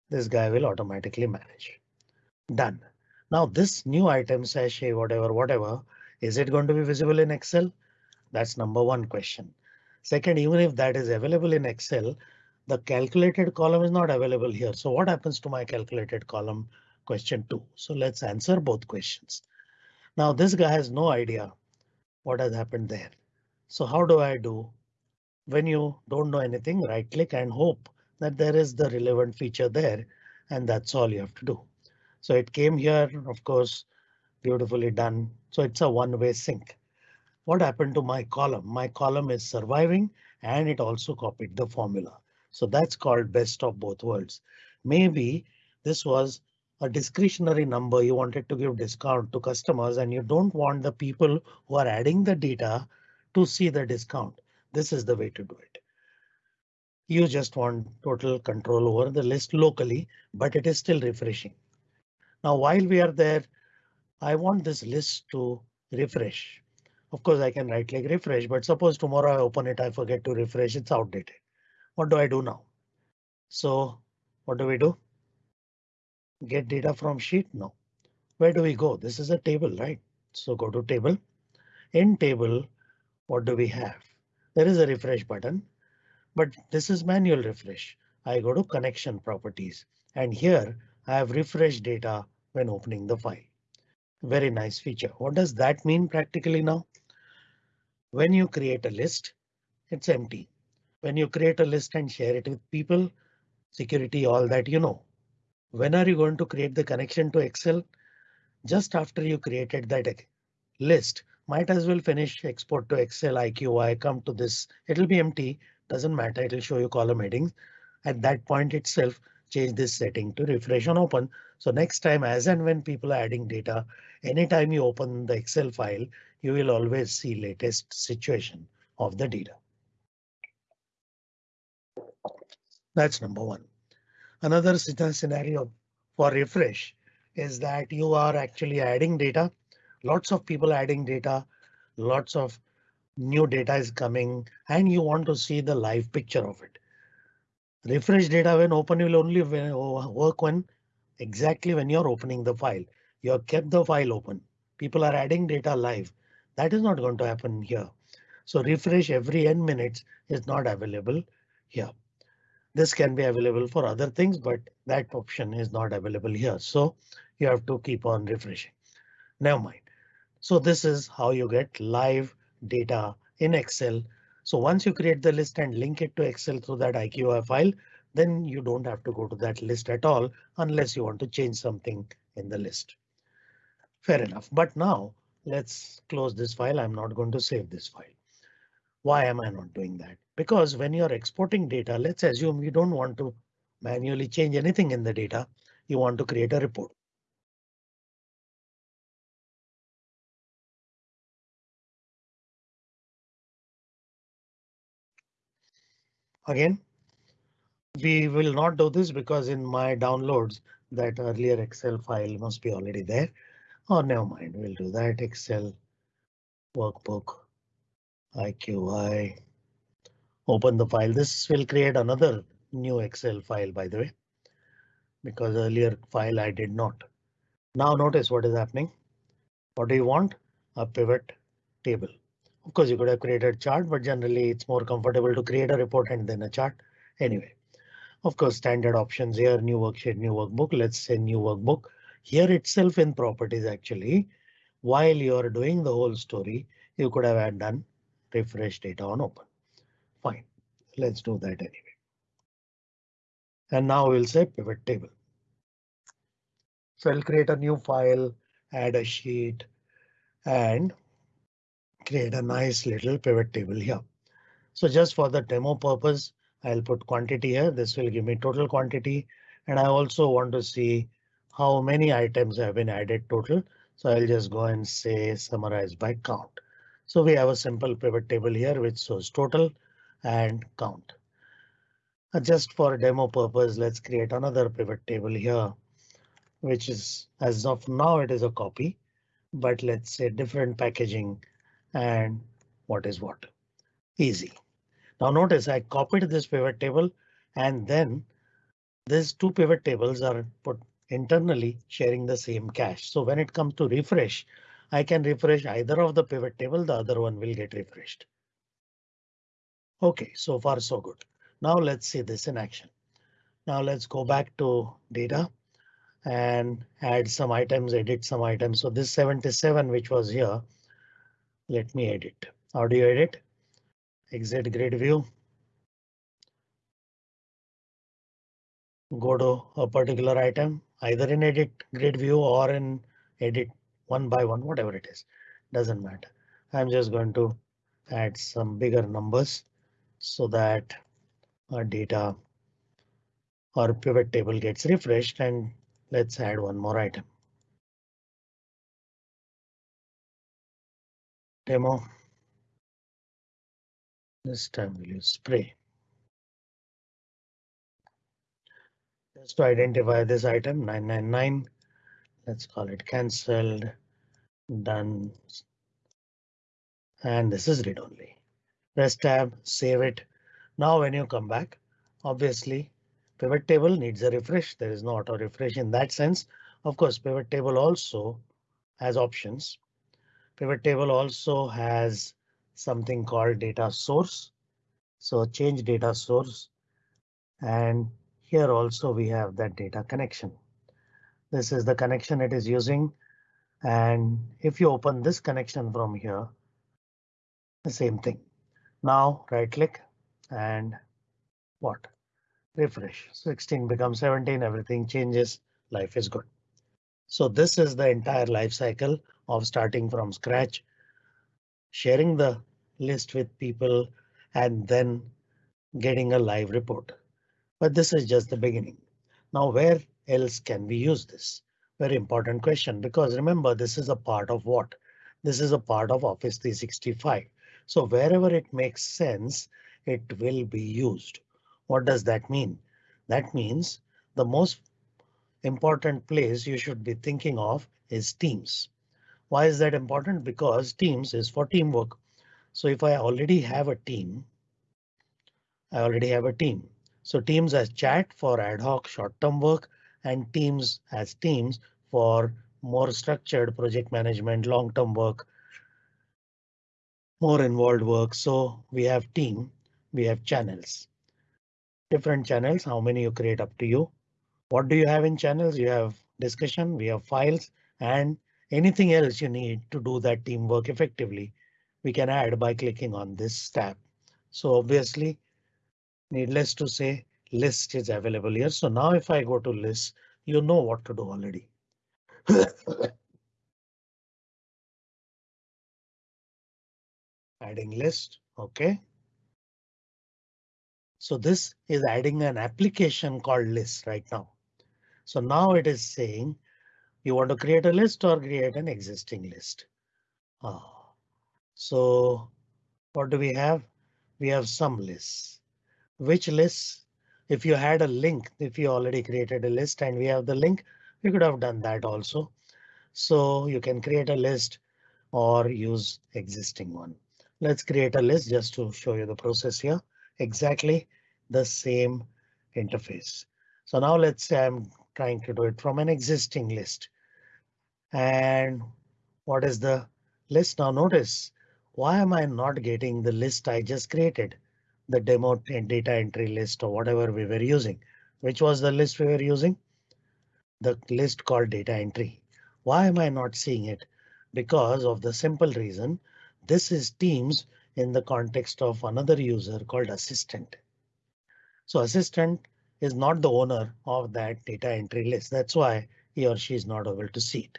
this guy will automatically manage. Done. Now this new item sachet, whatever, whatever, is it going to be visible in Excel? That's number one question. Second, even if that is available in Excel, the calculated column is not available here. So what happens to my calculated column? Question two. So let's answer both questions. Now this guy has no idea what has happened there. So how do I do? When you don't know anything, right click and hope that there is the relevant feature there. And that's all you have to do. So it came here, of course, beautifully done. So it's a one way sync. What happened to my column? My column is surviving and it also copied the formula. So that's called best of both worlds. Maybe this was a discretionary number you wanted to give discount to customers and you don't want the people who are adding the data to see the discount. This is the way to do it. You just want total control over the list locally, but it is still refreshing. Now, while we are there, I want this list to refresh. Of course, I can right click refresh, but suppose tomorrow I open it, I forget to refresh, it's outdated. What do I do now? So what do we do? Get data from sheet? No. Where do we go? This is a table, right? So go to table. In table, what do we have? There is a refresh button, but this is manual refresh. I go to connection properties and here I have refresh data when opening the file. Very nice feature. What does that mean practically now? When you create a list, it's empty. When you create a list and share it with people, security, all that you know. When are you going to create the connection to Excel? Just after you created that list, might as well finish export to Excel IQY, come to this, it'll be empty, doesn't matter, it'll show you column headings. At that point itself, change this setting to refresh on open. So next time as and when people are adding data, anytime you open the Excel file, you will always see latest situation of the data. That's number one. Another scenario for refresh is that you are actually adding data. Lots of people adding data, lots of new data is coming and you want to see the live picture of it. Refresh data when open will only work when exactly when you're opening the file. You have kept the file open. People are adding data live. That is not going to happen here. So refresh every n minutes is not available here. This can be available for other things, but that option is not available here. So you have to keep on refreshing. Never mind. So this is how you get live data in Excel. So once you create the list and link it to Excel through that IQY file, then you don't have to go to that list at all unless you want to change something in the list. Fair enough. But now let's close this file. I'm not going to save this file. Why am I not doing that? Because when you're exporting data, let's assume you don't want to manually change anything in the data. You want to create a report. Again, we will not do this because in my downloads that earlier Excel file must be already there. Oh, never mind, we'll do that Excel workbook IQY open the file. This will create another new Excel file, by the way, because earlier file I did not. Now notice what is happening. What do you want? A pivot table. Of course, you could have created a chart, but generally it's more comfortable to create a report and then a chart. Anyway, of course, standard options here, new worksheet, new workbook. Let's say new workbook here itself in properties. Actually, while you are doing the whole story, you could have had done refresh data on open. Fine, let's do that anyway. And now we'll say pivot table. So I'll create a new file, add a sheet and create a nice little pivot table here. So just for the demo purpose, I'll put quantity here. This will give me total quantity. And I also want to see how many items have been added total. So I'll just go and say summarize by count. So we have a simple pivot table here which shows total and count. Just for demo purpose, let's create another pivot table here, which is as of now it is a copy, but let's say different packaging and what is what. Easy. Now notice I copied this pivot table and then these two pivot tables are put internally sharing the same cache. So when it comes to refresh, I can refresh either of the pivot table, the other one will get refreshed. OK, so far so good. Now let's see this in action. Now let's go back to data and add some items, edit some items. So this 77, which was here, let me edit. How do you edit? Exit grid view. Go to a particular item, either in edit grid view or in edit one by one, whatever it is, doesn't matter. I'm just going to add some bigger numbers so that our data or pivot table gets refreshed and let's add one more item. Demo. This time we'll use spray. Just to identify this item 999. Let's call it cancelled. Done. And this is read only. Press tab, save it. Now when you come back, obviously Pivot table needs a refresh. There is no auto refresh in that sense. Of course, pivot table also has options. Pivot table also has something called data source. So change data source. And here also we have that data connection. This is the connection it is using. And if you open this connection from here, the same thing. Now right click and what? Refresh 16 becomes 17. Everything changes. Life is good. So this is the entire life cycle of starting from scratch, sharing the list with people and then getting a live report. But this is just the beginning. Now, where else can we use this? Very important question, because remember, this is a part of what? This is a part of Office 365. So wherever it makes sense, it will be used. What does that mean? That means the most important place you should be thinking of is Teams. Why is that important? Because Teams is for teamwork. So if I already have a team, I already have a team. So Teams as chat for ad hoc short term work and Teams as Teams for more structured project management, long term work, more involved work. So we have team, we have channels, different channels. How many you create up to you? What do you have in channels? You have discussion, we have files and anything else you need to do that teamwork effectively. We can add by clicking on this tab. So obviously, needless to say, list is available here. So now if I go to list, you know what to do already. Adding list, OK. So this is adding an application called list right now. So now it is saying you want to create a list or create an existing list. Ah, so what do we have? We have some lists. Which lists? If you had a link, if you already created a list and we have the link, we could have done that also. So you can create a list or use existing one. Let's create a list just to show you the process here. Exactly the same interface. So now let's say I'm trying to do it from an existing list. And what is the list? Now notice why am I not getting the list I just created? The demo and data entry list or whatever we were using. Which was the list we were using? The list called data entry. Why am I not seeing it? Because of the simple reason this is Teams in the context of another user called assistant. So assistant is not the owner of that data entry list. That's why he or she is not able to see it.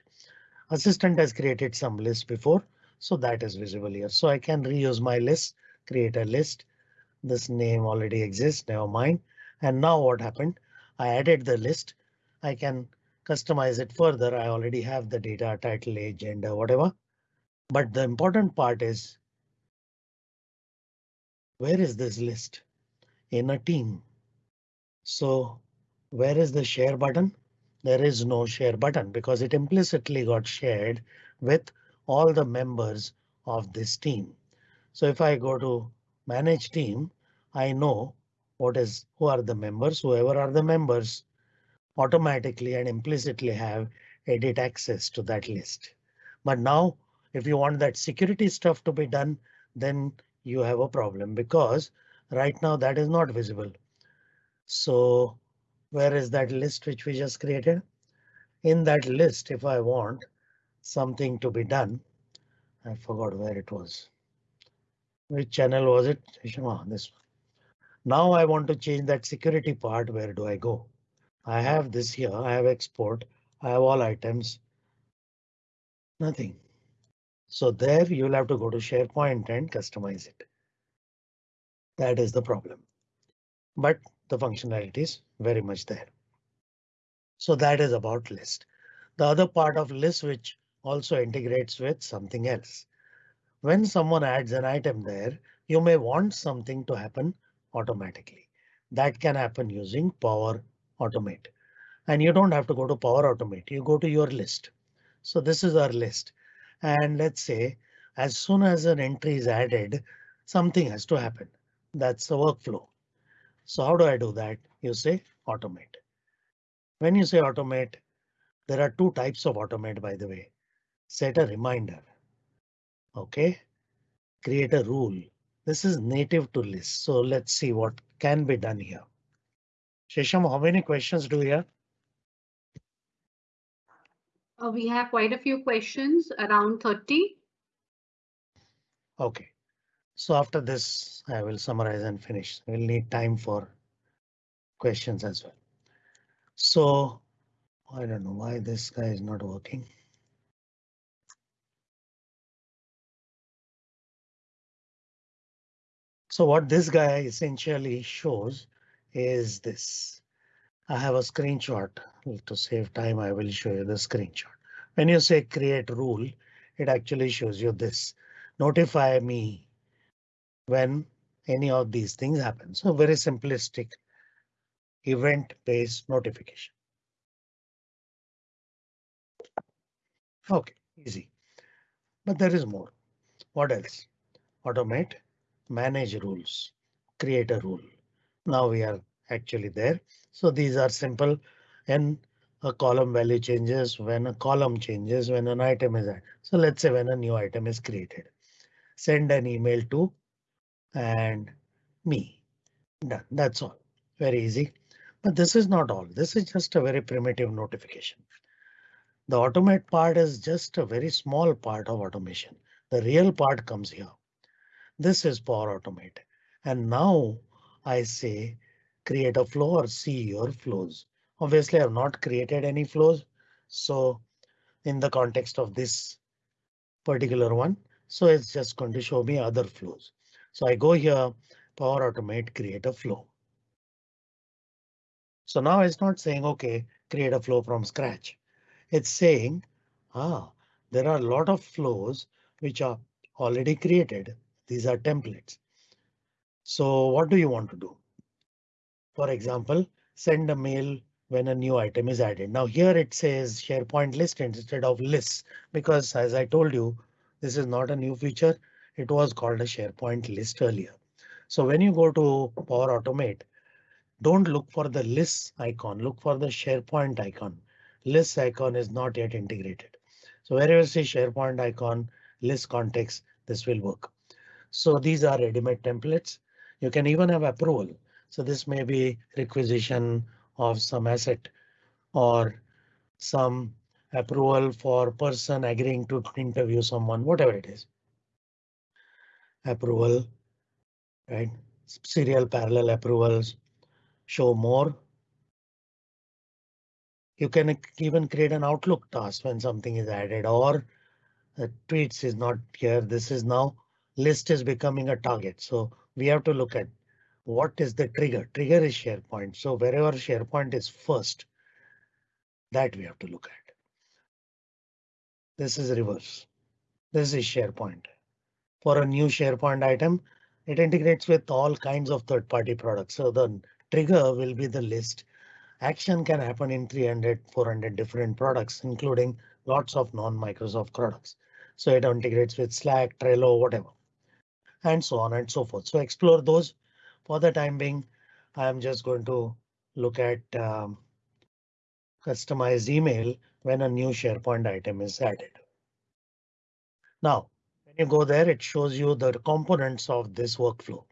Assistant has created some list before, so that is visible here. So I can reuse my list, create a list. This name already exists, never mind. And now what happened? I added the list. I can customize it further. I already have the data title, age, gender, whatever. But the important part is. Where is this list? In a team. So where is the share button? There is no share button because it implicitly got shared with all the members of this team. So if I go to manage team, I know what is who are the members, whoever are the members automatically and implicitly have edit access to that list. But now if you want that security stuff to be done, then you have a problem because right now that is not visible. So where is that list which we just created? In that list, if I want something to be done, I forgot where it was. Which channel was it? Oh, this one. Now I want to change that security part. Where do I go? I have this here. I have export. I have all items. Nothing. So there you'll have to go to SharePoint and customize it. That is the problem. But the functionality is very much there. So that is about list. The other part of list which also integrates with something else. When someone adds an item there, you may want something to happen automatically. That can happen using Power Automate. And you don't have to go to Power Automate. You go to your list. So this is our list. And let's say as soon as an entry is added, something has to happen. That's the workflow. So how do I do that? You say automate. When you say automate, there are two types of automate, by the way. Set a reminder. OK, create a rule. This is native to list. So let's see what can be done here. Shesham, how many questions do we have? Uh, we have quite a few questions, around 30. OK, so after this, I will summarize and finish. We'll need time for questions as well. So I don't know why this guy is not working. So what this guy essentially shows is this. I have a screenshot to save time. I will show you the screenshot. When you say create rule, it actually shows you this. Notify me when any of these things happen. So very simplistic event based notification. OK, easy. But there is more. What else? Automate, manage rules, create a rule. Now we are actually there. So these are simple and a column value changes when a column changes when an item is added. So let's say when a new item is created, send an email to and me. Done. That's all. Very easy. But this is not all. This is just a very primitive notification. The automate part is just a very small part of automation. The real part comes here. This is Power Automate. And now I say create a flow or see your flows. Obviously, I have not created any flows. So in the context of this particular one, so it's just going to show me other flows. So I go here, Power Automate, create a flow. So now it's not saying, OK, create a flow from scratch. It's saying, ah, there are a lot of flows which are already created. These are templates. So what do you want to do? For example, send a mail when a new item is added. Now here it says SharePoint list instead of lists because as I told you, this is not a new feature. It was called a SharePoint list earlier. So when you go to Power Automate, don't look for the list icon, look for the SharePoint icon list icon is not yet integrated. So wherever see SharePoint icon, list context, this will work. So these are ready-made templates. You can even have approval. So this may be requisition of some asset or some approval for person agreeing to interview someone, whatever it is. Approval, right? Serial parallel approvals, show more, you can even create an Outlook task when something is added or tweets is not here. This is now list is becoming a target. So we have to look at what is the trigger. Trigger is SharePoint. So wherever SharePoint is first, that we have to look at. This is reverse. This is SharePoint. For a new SharePoint item, it integrates with all kinds of third party products. So the trigger will be the list Action can happen in 300, 400 different products, including lots of non-Microsoft products. So it integrates with Slack, Trello, whatever, and so on and so forth. So explore those. For the time being, I'm just going to look at um, customized email when a new SharePoint item is added. Now, when you go there, it shows you the components of this workflow.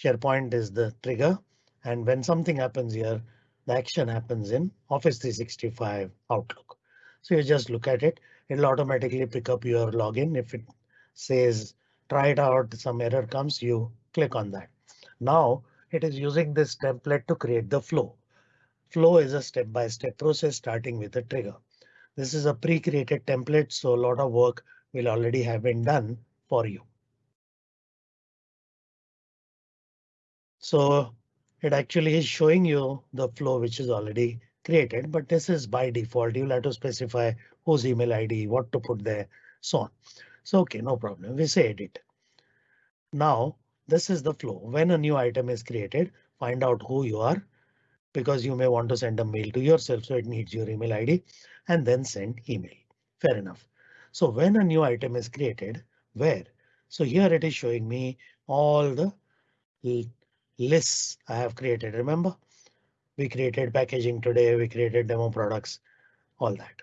SharePoint is the trigger, and when something happens here, the action happens in Office 365 Outlook. So you just look at it. It'll automatically pick up your login. If it says try it out, some error comes, you click on that. Now it is using this template to create the flow. Flow is a step-by-step process starting with a trigger. This is a pre-created template, so a lot of work will already have been done for you. So it actually is showing you the flow which is already created, but this is by default. You'll have to specify whose email ID, what to put there, so on. So OK, no problem. We say edit. Now this is the flow. When a new item is created, find out who you are because you may want to send a mail to yourself, so it needs your email ID and then send email. Fair enough. So when a new item is created, where? So here it is showing me all the lists I have created. Remember We created packaging today, we created demo products, all that.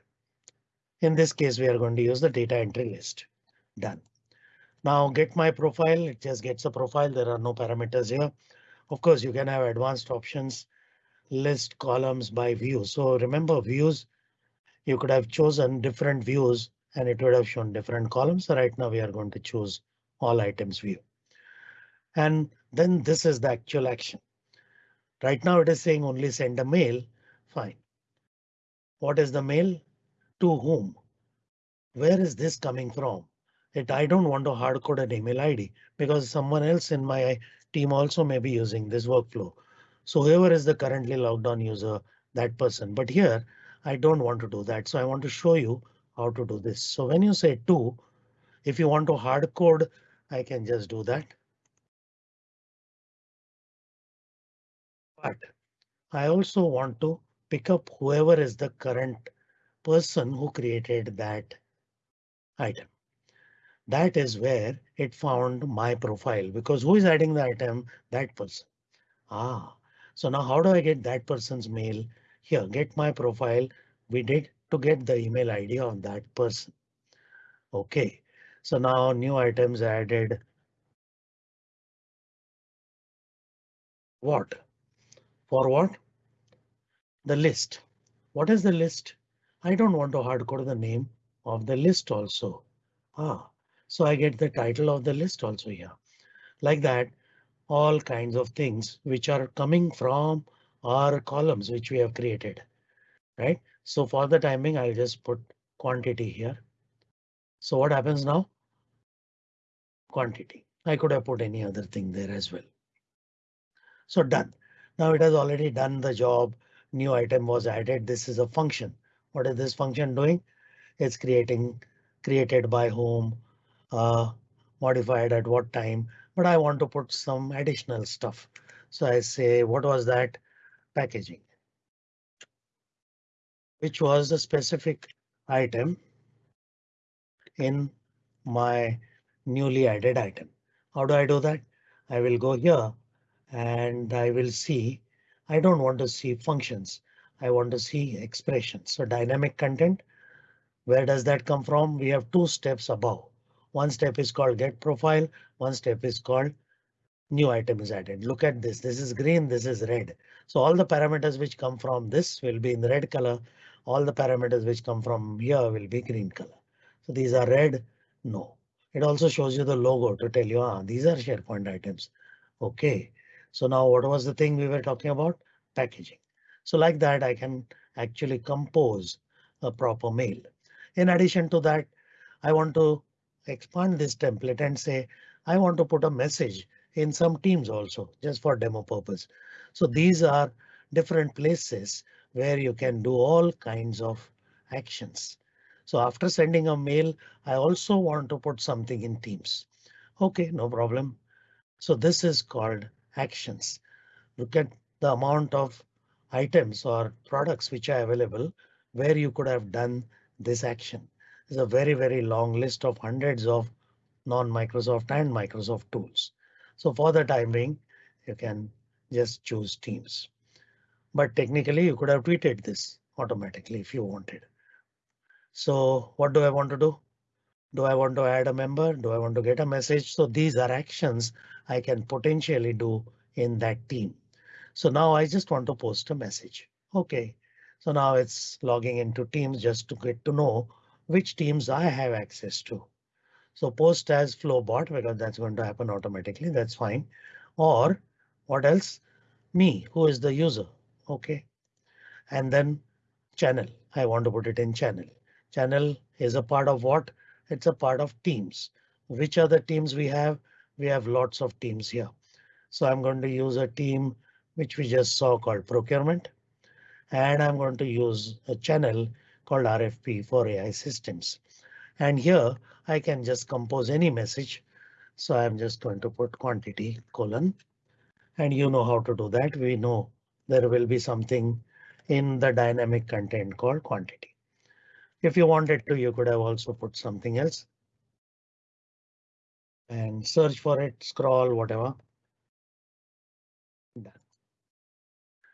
In this case, we are going to use the data entry list. Done. Now get my profile, it just gets a profile. There are no parameters here. Of course, you can have advanced options, list columns by view. So remember views, you could have chosen different views and it would have shown different columns. Right now we are going to choose all items view. And then this is the actual action. Right now it is saying only send a mail. Fine. What is the mail? To whom? Where is this coming from? It I don't want to hard code an email ID because someone else in my team also may be using this workflow. So whoever is the currently logged on user, that person. But here I don't want to do that. So I want to show you how to do this. So when you say to, if you want to hard code, I can just do that. But I also want to pick up whoever is the current person who created that item. That is where it found my profile because who is adding the item? That person. Ah, so now how do I get that person's mail? Here, get my profile. We did to get the email ID of that person. OK, so now new items added. What? For what? The list. What is the list? I don't want to hardcode the name of the list also. Ah, so I get the title of the list also here. Like that, all kinds of things which are coming from our columns which we have created. Right? So for the timing, I'll just put quantity here. So what happens now? Quantity. I could have put any other thing there as well. So done. Now it has already done the job. New item was added. This is a function. What is this function doing? It's creating created by whom, uh, Uh, modified at what time, but I want to put some additional stuff. So I say, what was that packaging? Which was a specific item in my newly added item. How do I do that? I will go here and I will see. I don't want to see functions. I want to see expressions. So dynamic content. Where does that come from? We have two steps above. One step is called get profile. One step is called new item is added. Look at this. This is green. This is red. So all the parameters which come from this will be in the red color. All the parameters which come from here will be green color. So these are red. No. It also shows you the logo to tell you ah, these are SharePoint items. OK, so now what was the thing we were talking about? Packaging. So like that, I can actually compose a proper mail. In addition to that, I want to expand this template and say I want to put a message in some teams also just for demo purpose. So these are different places where you can do all kinds of actions. So after sending a mail, I also want to put something in Teams. OK, no problem. So this is called actions. Look at the amount of items or products which are available where you could have done this action is a very, very long list of hundreds of non-Microsoft and Microsoft tools. So for the time being, you can just choose Teams. But technically, you could have tweeted this automatically if you wanted. So what do I want to do? Do I want to add a member? Do I want to get a message? So these are actions I can potentially do in that team. So now I just want to post a message. OK, so now it's logging into Teams just to get to know which teams I have access to. So post as Flowbot because that's going to happen automatically. That's fine. Or what else? Me, who is the user? OK. And then channel. I want to put it in channel. Channel is a part of what? It's a part of teams. Which are the teams we have? We have lots of teams here. So I'm going to use a team which we just saw called procurement. And I'm going to use a channel called RFP for AI systems. And here I can just compose any message. So I'm just going to put quantity colon. And you know how to do that. We know there will be something in the dynamic content called quantity. If you wanted to, you could have also put something else. And search for it, scroll, whatever. Done.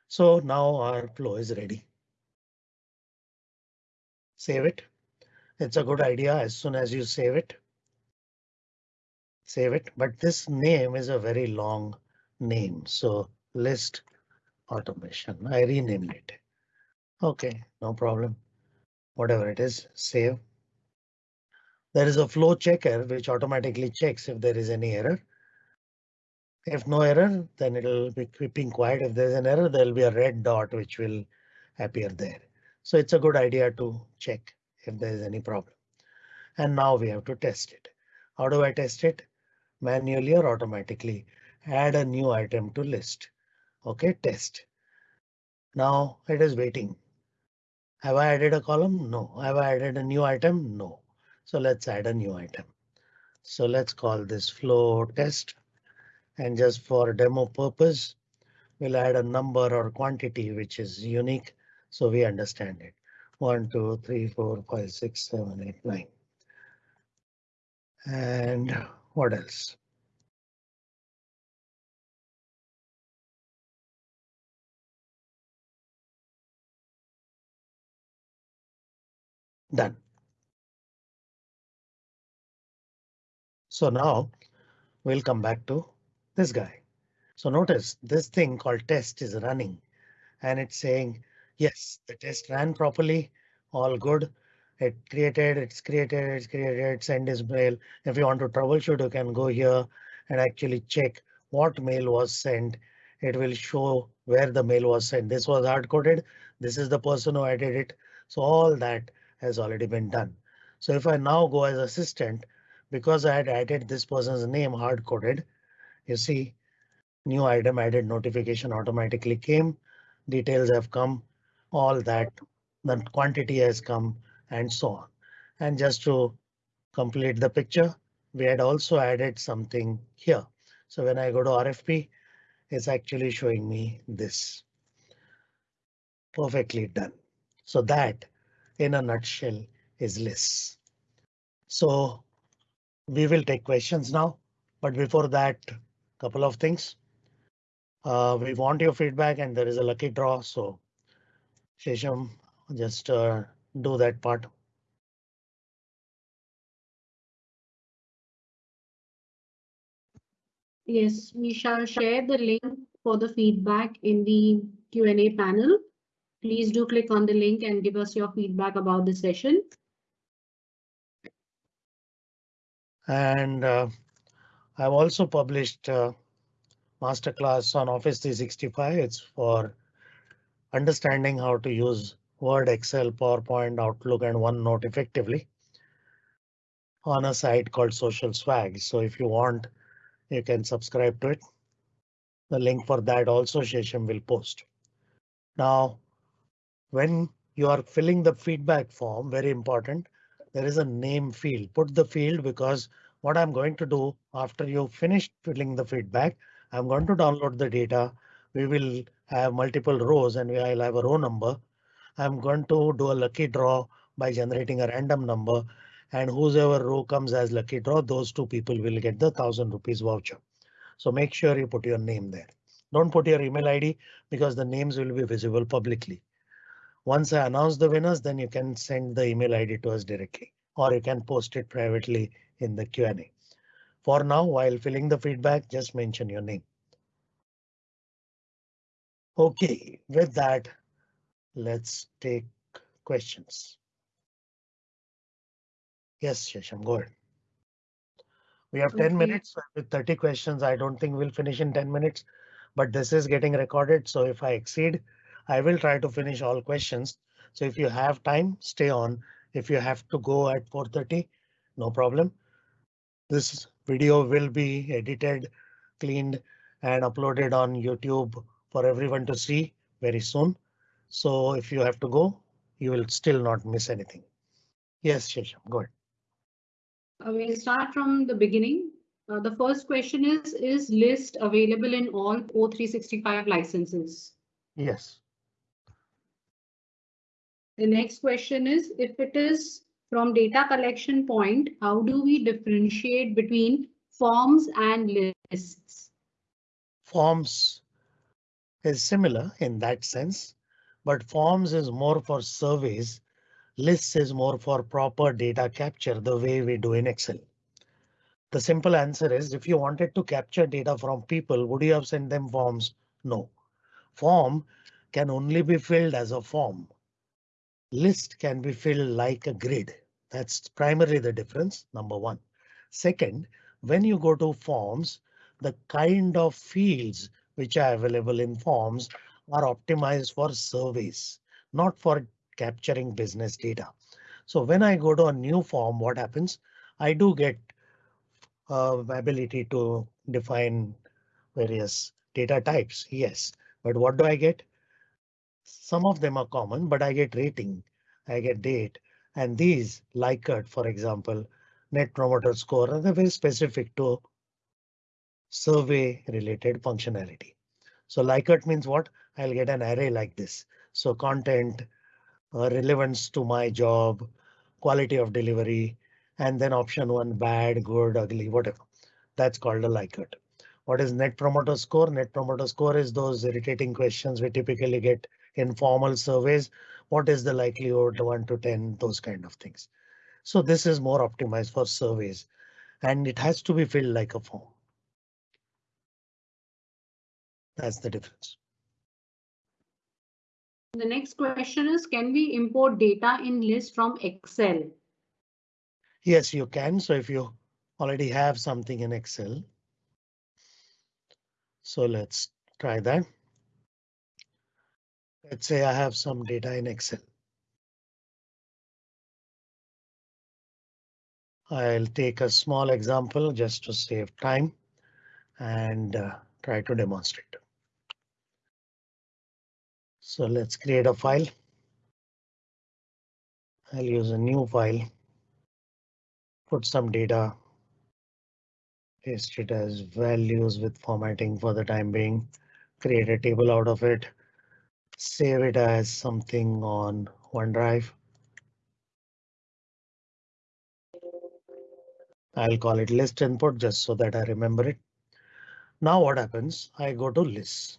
So now our flow is ready. Save it. It's a good idea as soon as you save it. Save it, but this name is a very long name, so list automation. I renamed it. OK, no problem. Whatever it is, save. There is a flow checker which automatically checks if there is any error. If no error, then it'll be keeping quiet. If there's an error, there'll be a red dot which will appear there. So it's a good idea to check if there is any problem. And now we have to test it. How do I test it? Manually or automatically? Add a new item to list. OK, test. Now it is waiting. Have I added a column? No. Have I added a new item? No. So let's add a new item. So let's call this flow test. And just for demo purpose, we'll add a number or quantity which is unique so we understand it. One, two, three, four, five, six, seven, eight, nine. And what else? Done. So now we'll come back to this guy. So notice this thing called test is running and it's saying yes, the test ran properly. All good. It created, it's created, it's created, send this mail. If you want to troubleshoot, you can go here and actually check what mail was sent. It will show where the mail was sent. This was hard coded. This is the person who added it. So all that has already been done. So if I now go as assistant, because I had added this person's name hard coded, you see new item added notification automatically came. Details have come, all that the quantity has come and so on. And just to complete the picture, we had also added something here. So when I go to RFP, it's actually showing me this. Perfectly done. So that in a nutshell is less. So we will take questions now, but before that, couple of things. Uh, we want your feedback and there is a lucky draw, so Shesham, just uh, do that part. Yes, we shall share the link for the feedback in the Q&A panel. Please do click on the link and give us your feedback about the session. And uh, I've also published a masterclass on Office 365. It's for understanding how to use Word, Excel, PowerPoint, Outlook and OneNote effectively on a site called Social Swag. So if you want, you can subscribe to it. The link for that also Shesham will post. Now, when you are filling the feedback form, very important, there is a name field. Put the field because what I'm going to do after you finish filling the feedback, I'm going to download the data. We will have multiple rows and I'll have a row number. I'm going to do a lucky draw by generating a random number and whoever row comes as lucky draw, those two people will get the thousand rupees voucher. So make sure you put your name there. Don't put your email ID because the names will be visible publicly. Once I announce the winners, then you can send the email ID to us directly or you can post it privately in the Q&A. For now, while filling the feedback, just mention your name. OK, with that, let's take questions. Yes, Shesham, go ahead. We have 10 okay. minutes with 30 questions. I don't think we'll finish in 10 minutes, but this is getting recorded. So if I exceed, I will try to finish all questions. So if you have time, stay on. If you have to go at 4.30, no problem. This video will be edited, cleaned and uploaded on YouTube for everyone to see very soon. So if you have to go, you will still not miss anything. Yes, Shesham, go ahead. Uh, we'll start from the beginning. Uh, the first question is, is list available in all O365 licenses? Yes. The next question is, if it is from data collection point, how do we differentiate between forms and lists? Forms is similar in that sense, but forms is more for surveys. Lists is more for proper data capture the way we do in Excel. The simple answer is if you wanted to capture data from people, would you have sent them forms? No. Form can only be filled as a form. List can be filled like a grid. That's primarily the difference, number one. Second, when you go to forms, the kind of fields which are available in forms are optimized for surveys, not for capturing business data. So when I go to a new form, what happens? I do get uh, ability to define various data types. Yes, but what do I get? Some of them are common, but I get rating, I get date, and these Likert, for example, net promoter score are very specific to survey related functionality. So Likert means what? I'll get an array like this. So content, uh, relevance to my job, quality of delivery, and then option one bad, good, ugly, whatever. That's called a Likert. What is net promoter score? Net promoter score is those irritating questions we typically get in formal surveys. What is the likelihood 1 to 10? Those kind of things. So this is more optimized for surveys and it has to be filled like a form. That's the difference. The next question is, can we import data in list from Excel? Yes, you can. So if you already have something in Excel. So let's try that. Let's say I have some data in Excel. I'll take a small example just to save time and uh, try to demonstrate. So let's create a file. I'll use a new file. Put some data. Paste it as values with formatting for the time being. Create a table out of it. Save it as something on OneDrive. I'll call it list input just so that I remember it. Now what happens? I go to lists.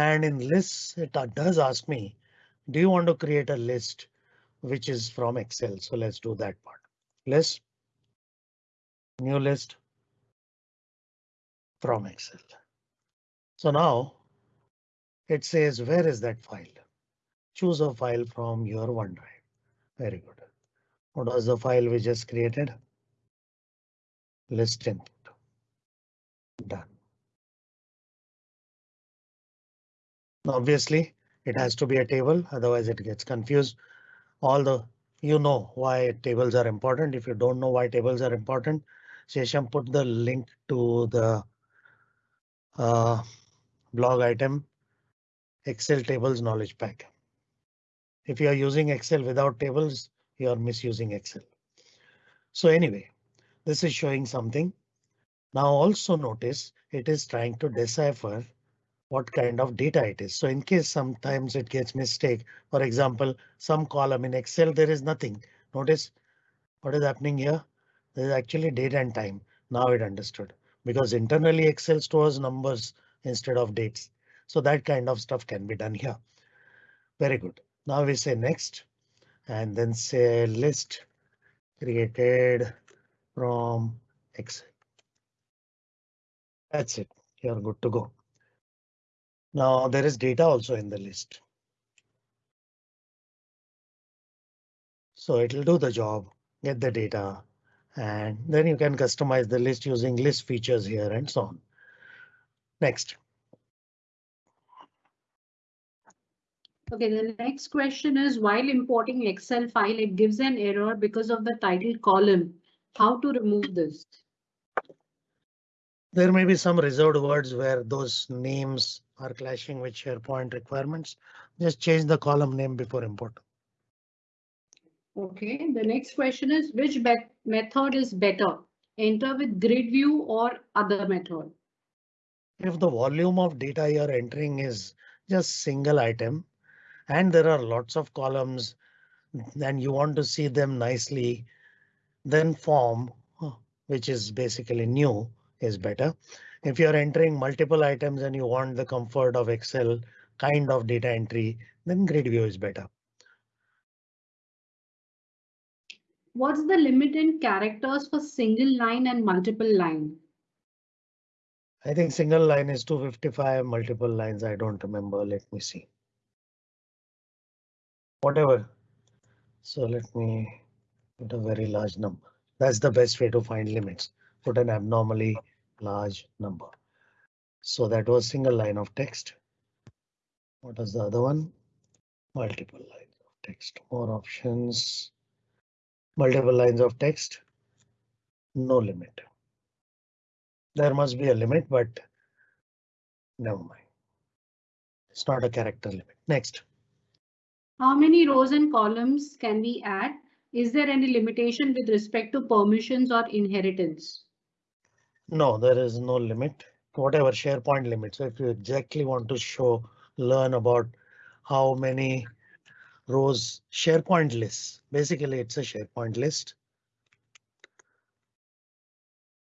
And in lists, it does ask me, do you want to create a list which is from Excel? So let's do that part. List. New list. From Excel. So now it says, where is that file? Choose a file from your OneDrive. Very good. What was the file we just created? List input. Done. Obviously, it has to be a table, otherwise it gets confused. All the you know why tables are important. If you don't know why tables are important, Shesham put the link to the uh, blog item Excel tables knowledge pack. If you are using Excel without tables, you are misusing Excel. So anyway, this is showing something. Now also notice it is trying to decipher what kind of data it is. So in case sometimes it gets mistake, for example, some column in Excel, there is nothing. Notice what is happening here. There is actually date and time. Now it understood because internally Excel stores numbers instead of dates. So that kind of stuff can be done here. Very good. Now we say next and then say list created from Excel. That's it. You're good to go. Now there is data also in the list. So it will do the job, get the data, and then you can customize the list using list features here and so on. Next. Okay, the next question is while importing Excel file, it gives an error because of the title column. How to remove this? There may be some reserved words where those names are clashing with SharePoint requirements. Just change the column name before import. Okay, the next question is which method is better? Enter with grid view or other method? If the volume of data you're entering is just single item and there are lots of columns and you want to see them nicely, then form, which is basically new, is hmm. better. If you're entering multiple items and you want the comfort of Excel kind of data entry, then grid view is better. What's the limit in characters for single line and multiple line? I think single line is 255, multiple lines, I don't remember. Let me see. Whatever. So let me put a very large number. That's the best way to find limits. Put an abnormally large number. So that was single line of text. What is the other one? Multiple lines of text, more options. Multiple lines of text. No limit. There must be a limit, but never mind. It's not a character limit. Next. How many rows and columns can we add? Is there any limitation with respect to permissions or inheritance? No, there is no limit. Whatever SharePoint limit. So if you exactly want to show, learn about how many rows SharePoint lists, basically it's a SharePoint list.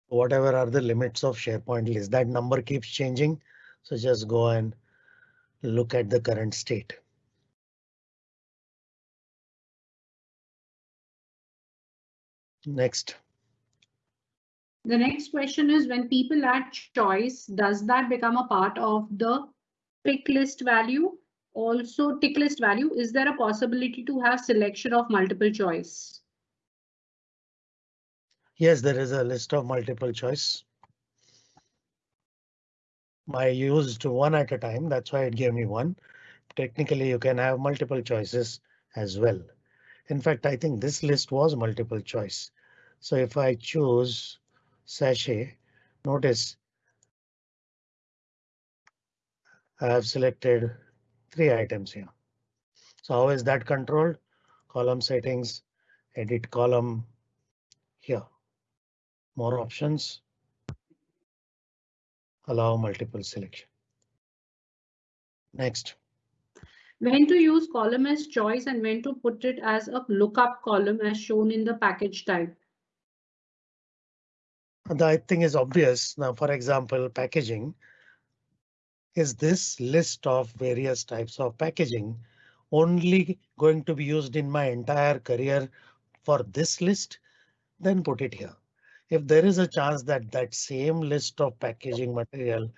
Whatever are the limits of SharePoint list, that number keeps changing. So just go and look at the current state. Next. The next question is when people add choice, does that become a part of the pick list value? Also tick list value, is there a possibility to have selection of multiple choice? Yes, there is a list of multiple choice. I used one at a time, that's why it gave me one. Technically, you can have multiple choices as well. In fact, I think this list was multiple choice. So if I choose sachet, notice I have selected three items here. So how is that controlled? Column settings, edit column here. More options. Allow multiple selection. Next. When to use column as choice and when to put it as a lookup column as shown in the package type. The thing is obvious. Now, for example, packaging. Is this list of various types of packaging only going to be used in my entire career for this list? Then put it here. If there is a chance that that same list of packaging material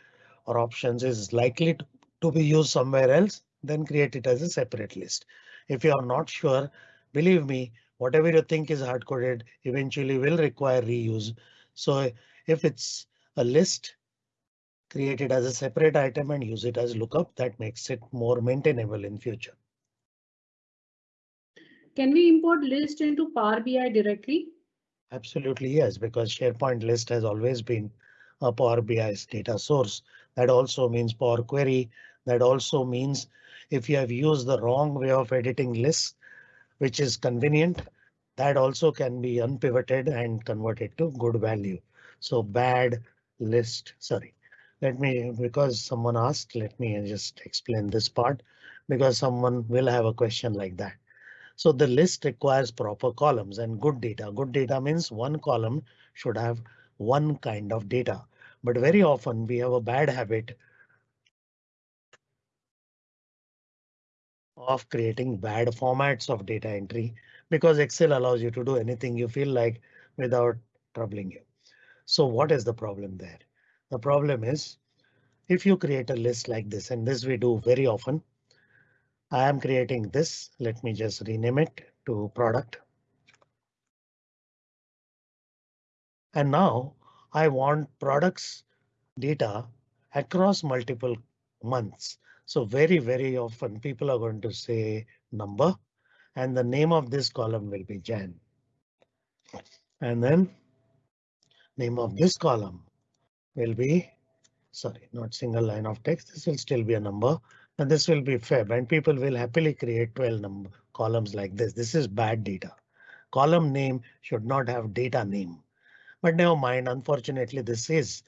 or options is likely to, to be used somewhere else, then create it as a separate list. If you are not sure, believe me, whatever you think is hard coded eventually will require reuse. So if it's a list, create it as a separate item and use it as lookup. That makes it more maintainable in future. Can we import list into Power BI directly? Absolutely yes, because SharePoint list has always been a Power BI's data source. That also means Power Query. That also means if you have used the wrong way of editing lists, which is convenient, that also can be unpivoted and converted to good value. So bad list, sorry. Let me, because someone asked, let me just explain this part because someone will have a question like that. So the list requires proper columns and good data. Good data means one column should have one kind of data, but very often we have a bad habit of creating bad formats of data entry because Excel allows you to do anything you feel like without troubling you. So what is the problem there? The problem is if you create a list like this, and this we do very often. I am creating this. Let me just rename it to product. And now I want products data across multiple months. So very, very often people are going to say number and the name of this column will be Jan. And then name of this column will be sorry, not single line of text. This will still be a number and this will be Feb and people will happily create 12 number columns like this. This is bad data. Column name should not have data name. But never mind, unfortunately, this is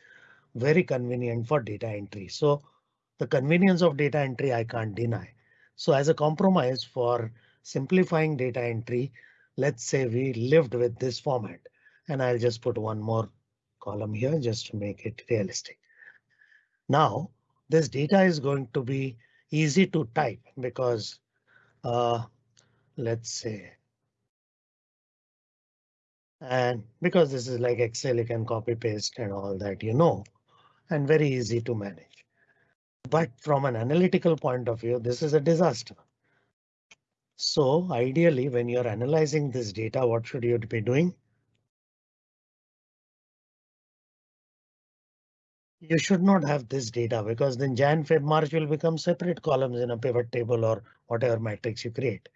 very convenient for data entry. So the convenience of data entry I can't deny. So as a compromise for simplifying data entry, let's say we lived with this format and I'll just put one more column here just to make it realistic. Now this data is going to be easy to type because uh, let's say and because this is like Excel, you can copy paste and all that, you know, and very easy to manage. But from an analytical point of view, this is a disaster. So ideally, when you're analyzing this data, what should you be doing? You should not have this data because then Jan, Feb, March will become separate columns in a pivot table or whatever matrix you create.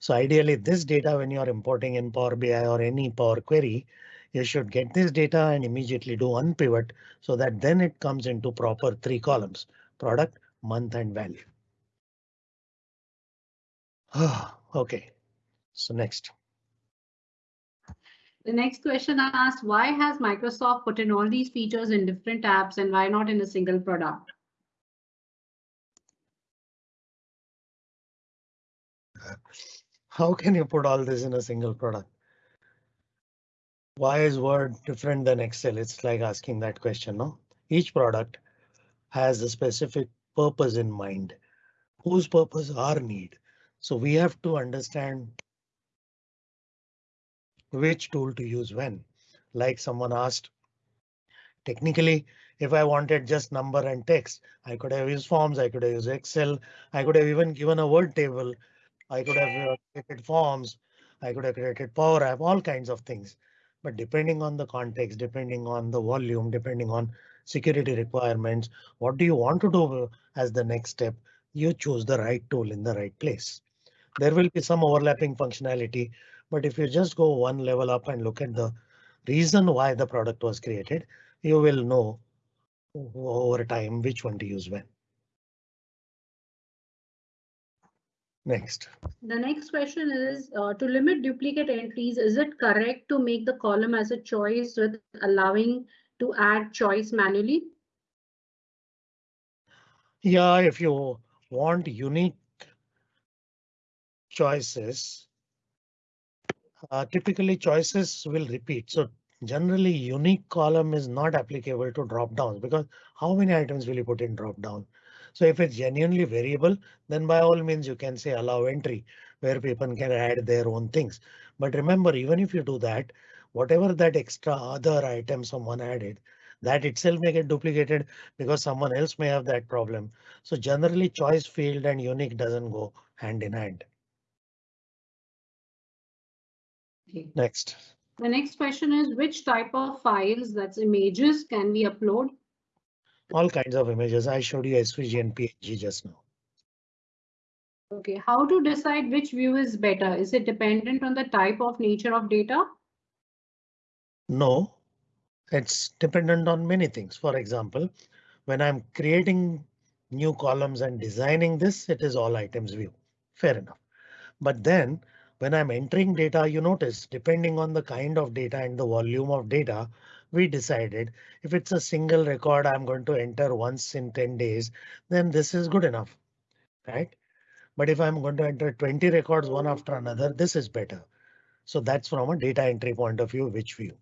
So ideally this data when you are importing in Power BI or any Power Query, you should get this data and immediately do unpivot so that then it comes into proper three columns, product, month and value. OK, so next. The next question I asked, why has Microsoft put in all these features in different apps and why not in a single product? How can you put all this in a single product? Why is Word different than Excel? It's like asking that question, no? Each product has a specific purpose in mind. Whose purpose our need? So we have to understand which tool to use when. Like someone asked, technically, if I wanted just number and text, I could have used forms, I could have used Excel, I could have even given a word table, I could have uh, created forms, I could have created Power App, all kinds of things. But depending on the context, depending on the volume, depending on security requirements, what do you want to do as the next step? You choose the right tool in the right place. There will be some overlapping functionality, but if you just go one level up and look at the reason why the product was created, you will know over time which one to use when. Next. The next question is uh, to limit duplicate entries. Is it correct to make the column as a choice with allowing to add choice manually? Yeah, if you want unique choices, uh, typically choices will repeat. So generally unique column is not applicable to drop downs because how many items will you put in drop down? So if it's genuinely variable, then by all means you can say allow entry where people can add their own things. But remember, even if you do that, whatever that extra other item someone added, that itself may get duplicated because someone else may have that problem. So generally choice field and unique doesn't go hand in hand. Okay. Next. The next question is which type of files that's images can we upload? All kinds of images. I showed you SVG and PNG just now. Okay, how to decide which view is better? Is it dependent on the type of nature of data? No, it's dependent on many things. For example, when I'm creating new columns and designing this, it is all items view. Fair enough. But then when I'm entering data, you notice depending on the kind of data and the volume of data, we decided if it's a single record I'm going to enter once in 10 days, then this is good enough, right? But if I'm going to enter 20 records one after another, this is better. So that's from a data entry point of view, which view.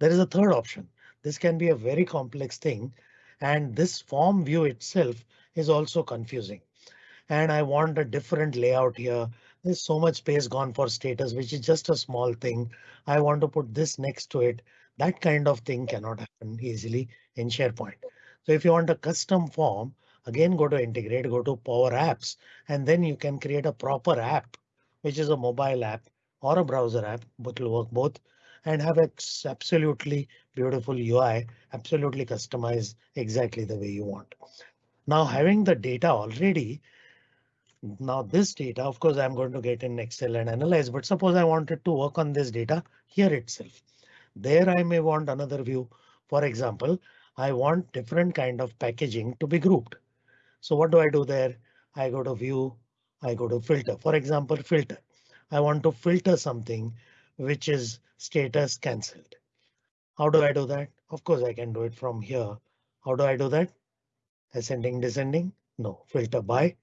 There is a third option. This can be a very complex thing, and this form view itself is also confusing. And I want a different layout here there's so much space gone for status, which is just a small thing. I want to put this next to it. That kind of thing cannot happen easily in SharePoint. So if you want a custom form, again, go to integrate, go to Power Apps, and then you can create a proper app, which is a mobile app or a browser app, but will work both and have absolutely beautiful UI, absolutely customized exactly the way you want. Now having the data already, now this data, of course, I'm going to get in Excel and analyze, but suppose I wanted to work on this data here itself. There I may want another view. For example, I want different kind of packaging to be grouped. So what do I do there? I go to view, I go to filter. For example, filter. I want to filter something which is status cancelled. How do I do that? Of course, I can do it from here. How do I do that? Ascending, descending? No, filter by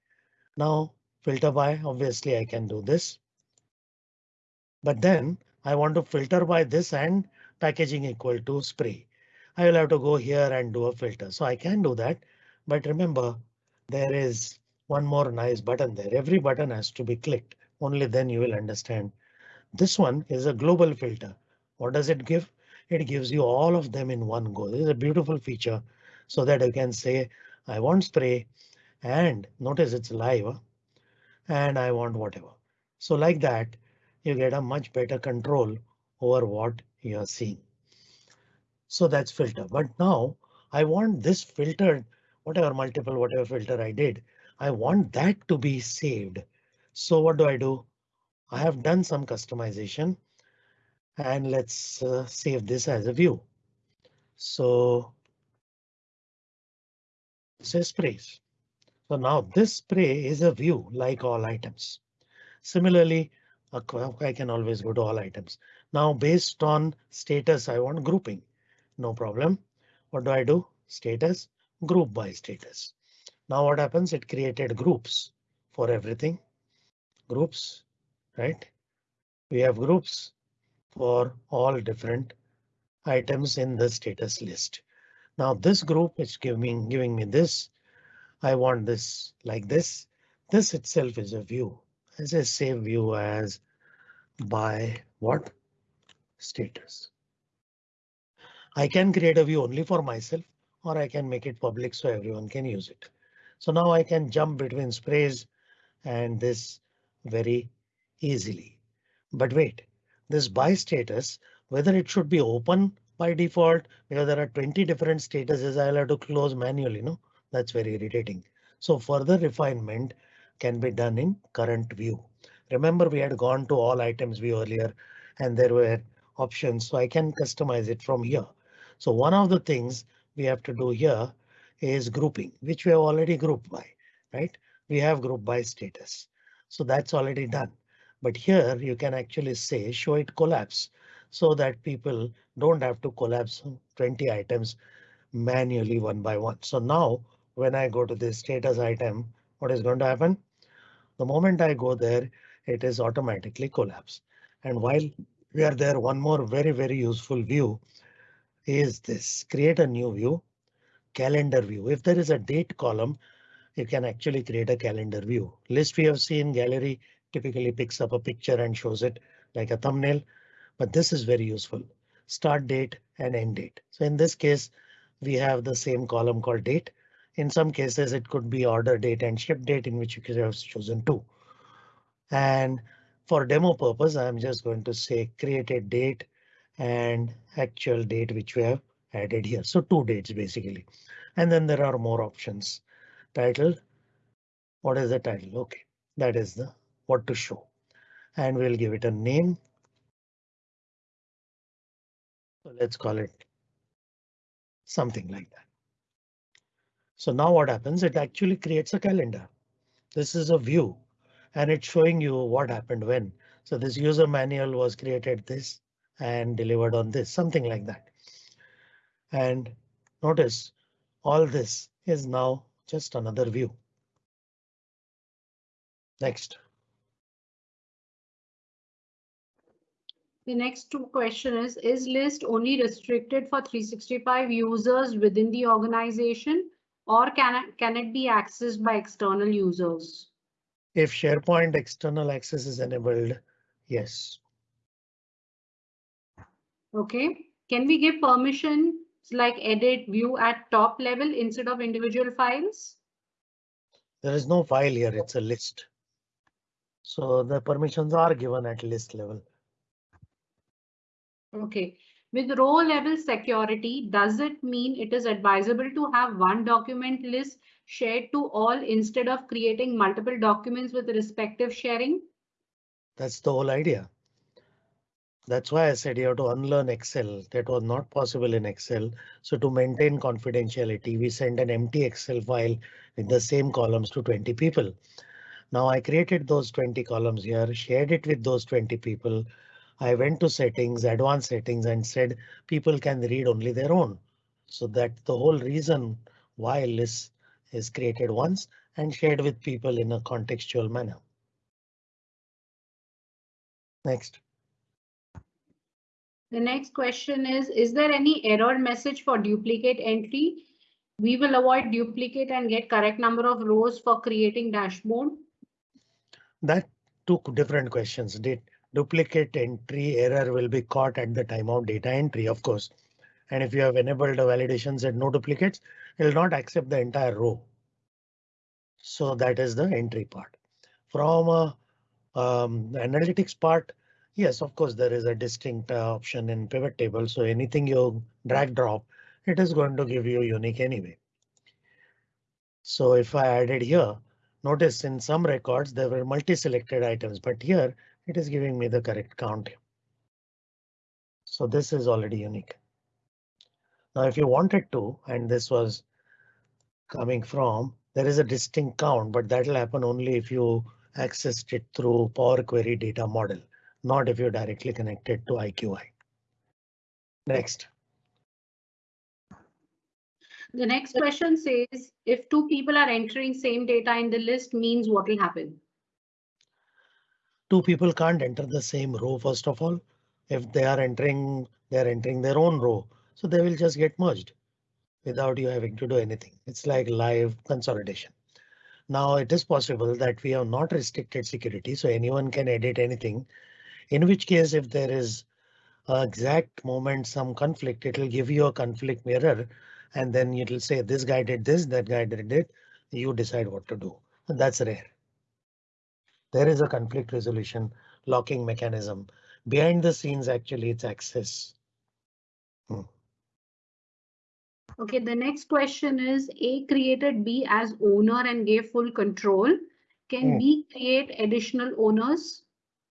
now filter by, obviously I can do this. But then I want to filter by this and packaging equal to spray. I will have to go here and do a filter. So I can do that. But remember, there is one more nice button there. Every button has to be clicked. Only then you will understand. This one is a global filter. What does it give? It gives you all of them in one go. This is a beautiful feature so that you can say I want spray and notice it's live and I want whatever. So like that, you get a much better control over what you are seeing. So that's filter. But now I want this filtered, whatever multiple, whatever filter I did, I want that to be saved. So what do I do? I have done some customization and let's uh, save this as a view. So say sprays. So now this spray is a view like all items. Similarly, I can always go to all items. Now based on status, I want grouping. No problem. What do I do? Status, group by status. Now what happens? It created groups for everything. Groups, right? We have groups for all different items in the status list. Now this group is giving giving me this. I want this like this. This itself is a view. As a save view as by what status. I can create a view only for myself or I can make it public so everyone can use it. So now I can jump between sprays and this very easily. But wait, this by status, whether it should be open by default because there are 20 different statuses I'll have to close manually. No, that's very irritating. So further refinement can be done in current view. Remember we had gone to all items view earlier and there were options so I can customize it from here. So one of the things we have to do here is grouping, which we have already grouped by, right? We have group by status. So that's already done. But here you can actually say show it collapse so that people don't have to collapse 20 items manually one by one. So now when I go to this status item, what is going to happen? The moment I go there, it is automatically collapse. And while we are there, one more very, very useful view is this create a new view calendar view. If there is a date column, you can actually create a calendar view. List we have seen gallery typically picks up a picture and shows it like a thumbnail, but this is very useful. Start date and end date. So in this case, we have the same column called date. In some cases, it could be order date and ship date in which you could have chosen two. And for demo purpose, I'm just going to say create a date and actual date which we have added here. So two dates basically. And then there are more options. Title. What is the title? OK, that is the what to show. And we'll give it a name. So let's call it something like that. So now what happens? It actually creates a calendar. This is a view and it's showing you what happened when. So this user manual was created this and delivered on this, something like that. And notice all this is now just another view. Next. The next two question is, is list only restricted for 365 users within the organization or can it, can it be accessed by external users? If SharePoint external access is enabled, yes. OK, can we give permission like edit view at top level instead of individual files? There is no file here, it's a list. So the permissions are given at list level. OK, with row level security, does it mean it is advisable to have one document list shared to all instead of creating multiple documents with respective sharing? That's the whole idea. That's why I said you have to unlearn Excel. That was not possible in Excel. So to maintain confidentiality, we send an empty Excel file with the same columns to 20 people. Now I created those 20 columns here, shared it with those 20 people. I went to settings, advanced settings and said people can read only their own. So that the whole reason why list is created once and shared with people in a contextual manner. Next. The next question is, is there any error message for duplicate entry? we will avoid duplicate and get correct number of rows for creating dashboard? That two different questions. Did duplicate entry error will be caught at the time of data entry, of course. And if you have enabled the validations and no duplicates, it will not accept the entire row. So that is the entry part. From a um, analytics part, yes, of course, there is a distinct uh, option in pivot table. So anything you drag drop, it is going to give you unique anyway. So if I added here, notice in some records there were multi-selected items, but here it is giving me the correct count. So this is already unique. Now, if you wanted to, and this was coming from, there is a distinct count, but that will happen only if you accessed it through Power Query data model, not if you directly connected to IQY. Next. The next question says, if two people are entering same data in the list means what will happen? Two people can't enter the same row, first of all. If they are entering, they're entering their own row, so they will just get merged without you having to do anything. It's like live consolidation. Now it is possible that we have not restricted security, so anyone can edit anything. In which case, if there is exact moment some conflict, it will give you a conflict mirror and then it will say this guy did this, that guy did it. You decide what to do. That's rare. There is a conflict resolution locking mechanism behind the scenes. Actually, it's access. Hmm. OK, the next question is A created B as owner and gave full control. Can hmm. B create additional owners?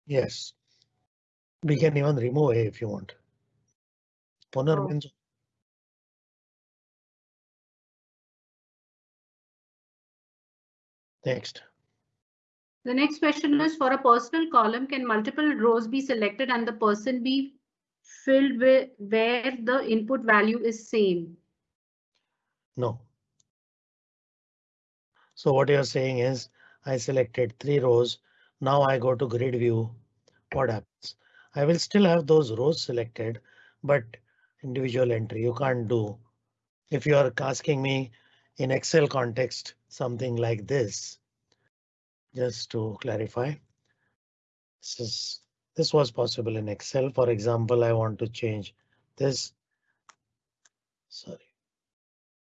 Yes. We can even remove A if you want. Owner oh. means Next. The next question is for a personal column, can multiple rows be selected and the person be filled with where the input value is same? No. So what you're saying is I selected three rows. Now I go to grid view. What happens? I will still have those rows selected, but individual entry you can't do. If you are asking me in Excel context, something like this. Just to clarify, this is this was possible in Excel. For example, I want to change this. Sorry.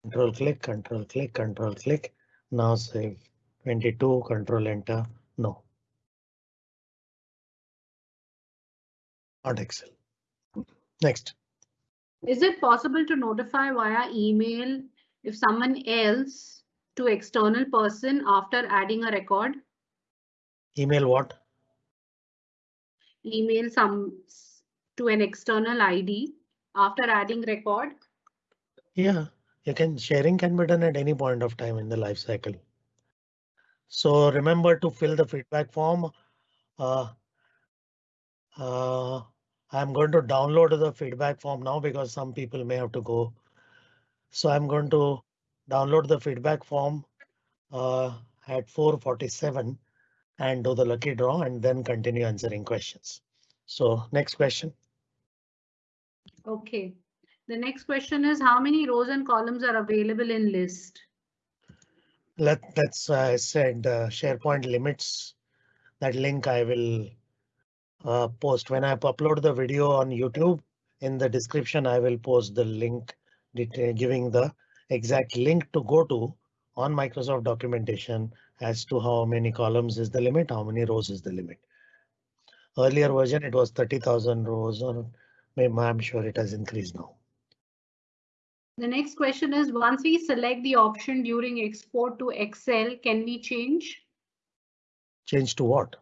Control click, control click, control click. Now save 22, control enter. No. Not Excel. Next. Is it possible to notify via email if someone else to external person after adding a record? Email what? Email some to an external ID after adding record. Yeah, you can sharing can be done at any point of time in the life cycle. So remember to fill the feedback form. Uh, uh, I'm going to download the feedback form now because some people may have to go. So I'm going to download the feedback form uh, at 447 and do the lucky draw and then continue answering questions. So next question. OK, the next question is how many rows and columns are available in list? Let, that's uh, I said uh, SharePoint limits that link I will uh, post when I upload the video on YouTube. In the description, I will post the link giving the exact link to go to on Microsoft documentation as to how many columns is the limit, how many rows is the limit. Earlier version, it was 30,000 rows or maybe I'm sure it has increased now. The next question is once we select the option during export to Excel, can we change? Change to what?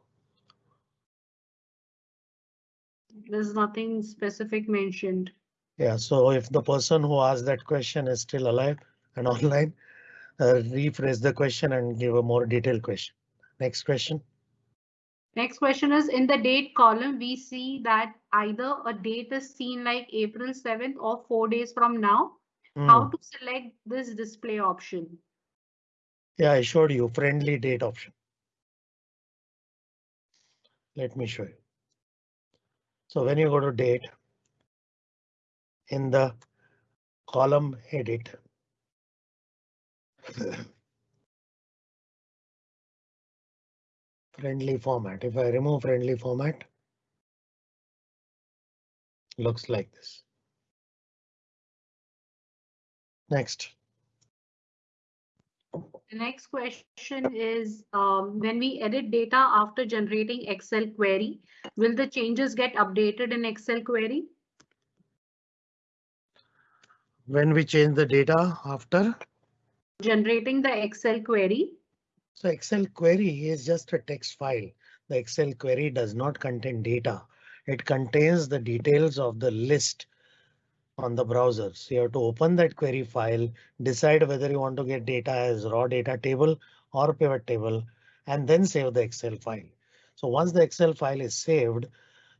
There's nothing specific mentioned. Yeah, so if the person who asked that question is still alive and online, rephrase the question and give a more detailed question. Next question. Next question is in the date column, we see that either a date is seen like April 7th or four days from now. Mm. How to select this display option? Yeah, I showed you friendly date option. Let me show you. So when you go to date in the column edit, Friendly format. If I remove friendly format, looks like this. Next. The next question is um, when we edit data after generating Excel query, will the changes get updated in Excel query? When we change the data after generating the Excel query. So Excel query is just a text file. The Excel query does not contain data. It contains the details of the list on the browser. So you have to open that query file, decide whether you want to get data as raw data table or pivot table, and then save the Excel file. So once the Excel file is saved,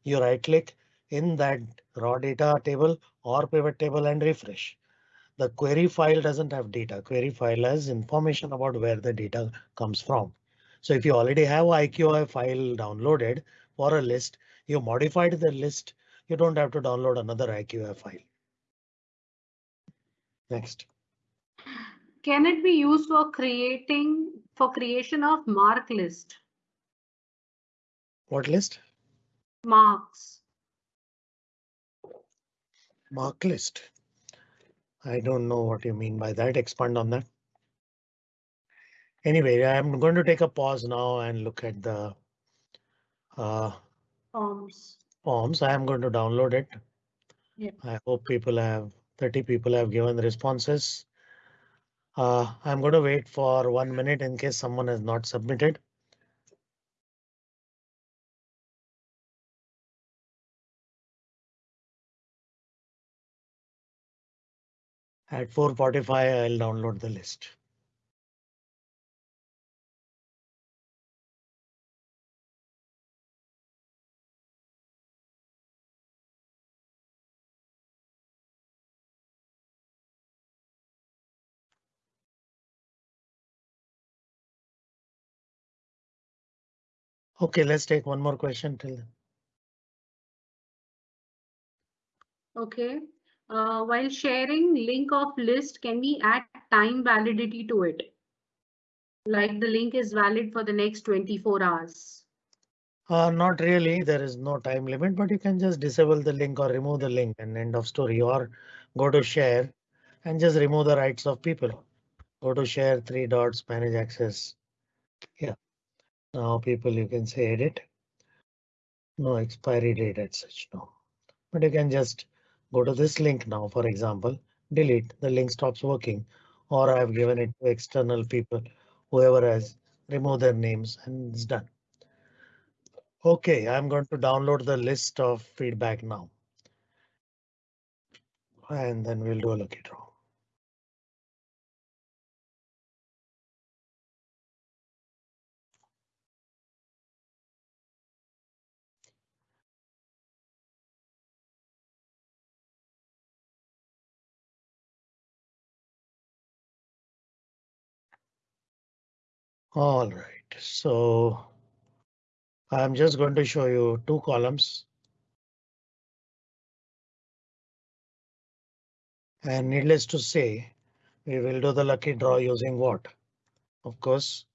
you right click in that raw data table or pivot table and refresh. The query file doesn't have data. Query file has information about where the data comes from. So if you already have IQY file downloaded for a list, you modified the list, you don't have to download another IQY file. Next. Can it be used for creating for creation of mark list? What list? Marks. Mark list. I don't know what you mean by that. Expand on that. Anyway, I'm going to take a pause now and look at the uh, forms. Forms. I am going to download it. Yeah. I hope people have 30 people have given responses. Uh, I'm going to wait for one minute in case someone has not submitted. At 4.45, I'll download the list. Okay, let's take one more question till then. Okay. Uh, while sharing link of list, can we add time validity to it? Like the link is valid for the next 24 hours. Uh, not really. There is no time limit, but you can just disable the link or remove the link and end of story or go to share and just remove the rights of people. Go to share three dots, manage access. Yeah. Now people you can say edit. No expiry date as such no, but you can just go to this link now, for example, delete the link stops working or I've given it to external people, whoever has remove their names and it's done. OK, I'm going to download the list of feedback now. And then we'll do a lucky draw. All right, so I'm just going to show you two columns. And needless to say, we will do the lucky draw using what? Of course,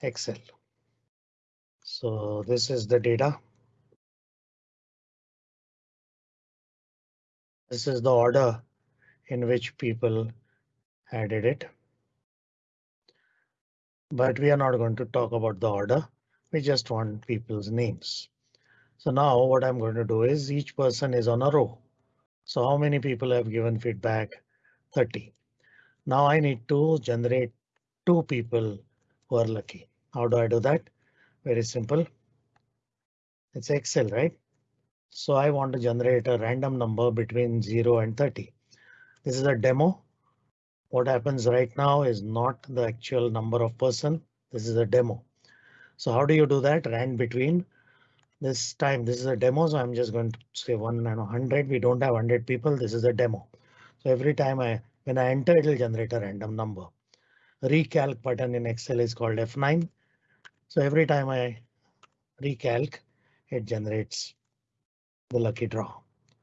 Excel. So this is the data. This is the order in which people added it. But we are not going to talk about the order. We just want people's names. So now what I'm going to do is each person is on a row. So how many people have given feedback? 30. Now I need to generate two people who are lucky. How do I do that? Very simple. It's Excel, right? So I want to generate a random number between 0 and 30. This is a demo. What happens right now is not the actual number of person. This is a demo. So how do you do that? Rand between this time. This is a demo, so I'm just going to say one and 100. We don't have 100 people. This is a demo. So every time I when I enter, it will generate a random number. Recalc button in Excel is called F9. So every time I recalc, it generates the lucky draw.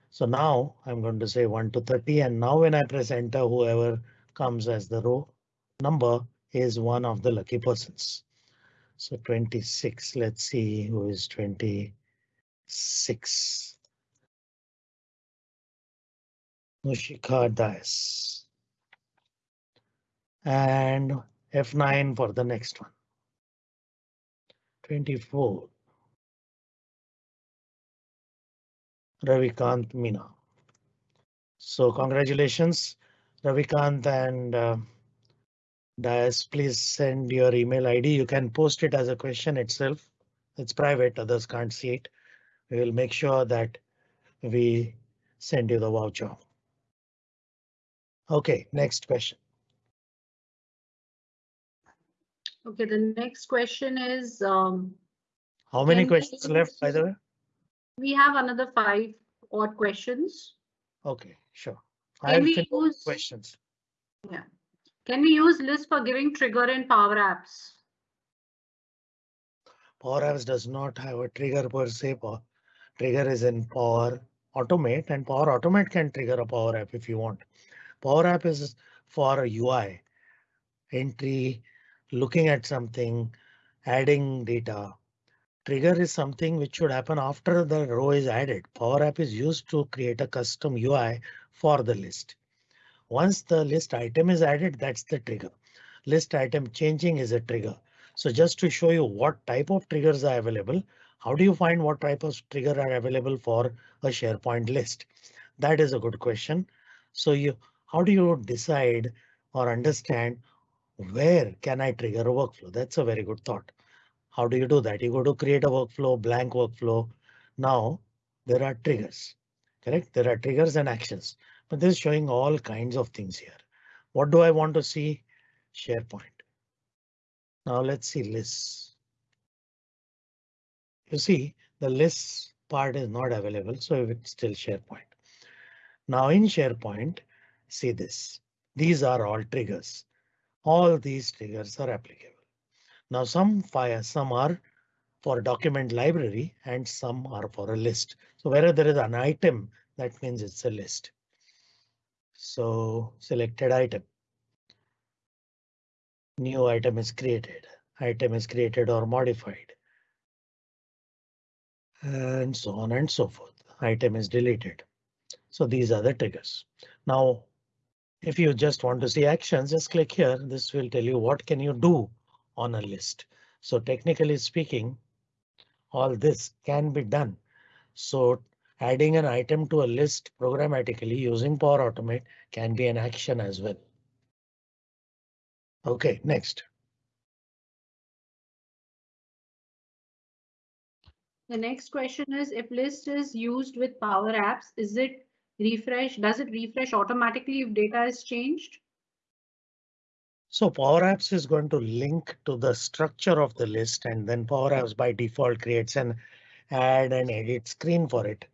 So now I'm going to say 1 to 30 and now when I press enter, whoever comes as the row number is one of the lucky persons. So 26, let's see who is 26. Nushika Das. And F9 for the next one. 24. Ravikant Mina. So congratulations, Ravikant and uh, Dias, please send your email ID. You can post it as a question itself. It's private, others can't see it. We will make sure that we send you the voucher. OK, next question. Okay, the next question is, um, How many questions left, by the way? we have another five odd questions. OK, sure. Can I'll we use, questions. Yeah. can we use list for giving trigger in Power Apps? Power Apps does not have a trigger per se. Power trigger is in Power Automate and Power Automate can trigger a Power App if you want. Power App is for a UI entry, looking at something, adding data. Trigger is something which should happen after the row is added. Power App is used to create a custom UI for the list. Once the list item is added, that's the trigger. List item changing is a trigger. So just to show you what type of triggers are available, how do you find what type of trigger are available for a SharePoint list? That is a good question. So you, how do you decide or understand where can I trigger a workflow? That's a very good thought. How do you do that? You go to create a workflow, blank workflow. Now there are triggers, correct? There are triggers and actions, but this is showing all kinds of things here. What do I want to see? SharePoint. Now let's see lists. You see the lists part is not available, so it's still SharePoint. Now in SharePoint, see this. These are all triggers. All these triggers are applicable. Now some fire, some are for document library and some are for a list. So wherever there is an item, that means it's a list. So selected item. New item is created. Item is created or modified. And so on and so forth. Item is deleted. So these are the triggers. Now, if you just want to see actions, just click here. This will tell you what can you do on a list. So technically speaking, all this can be done. So adding an item to a list programmatically using Power Automate can be an action as well. OK, next. The next question is if list is used with Power Apps, is it refresh? Does it refresh automatically if data is changed? So Power Apps is going to link to the structure of the list and then Power Apps by default creates an add and edit screen for it.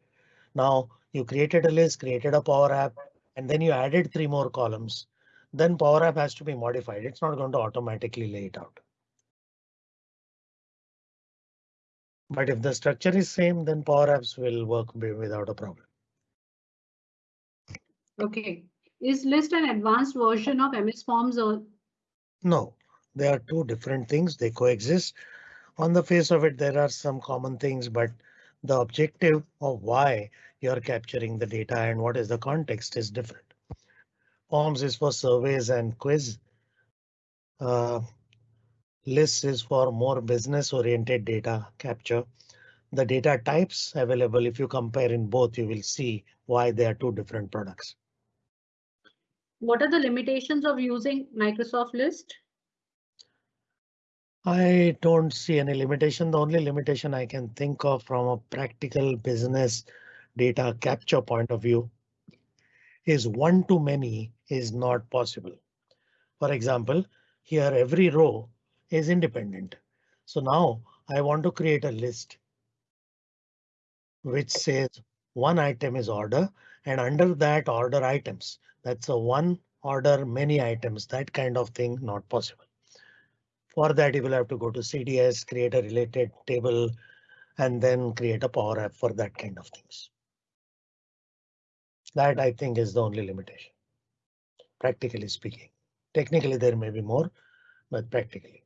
Now you created a list, created a Power App, and then you added three more columns. Then Power App has to be modified. It's not going to automatically lay it out. But if the structure is same, then Power Apps will work without a problem. OK, is list an advanced version of MS Forms or No, they are two different things. They coexist. On the face of it, there are some common things, but the objective of why you're capturing the data and what is the context is different. Forms is for surveys and quiz. Uh, lists is for more business oriented data capture. The data types available, if you compare in both, you will see why they are two different products. what are the limitations of using Microsoft List? I don't see any limitation. The only limitation I can think of from a practical business data capture point of view is one to many is not possible. For example, here every row is independent. So now I want to create a list which says one item is order and under that order items. That's a one order many items, that kind of thing not possible. For that, you will have to go to CDS, create a related table, and then create a Power App for that kind of things. That I think is the only limitation, practically speaking. Technically, there may be more, but practically.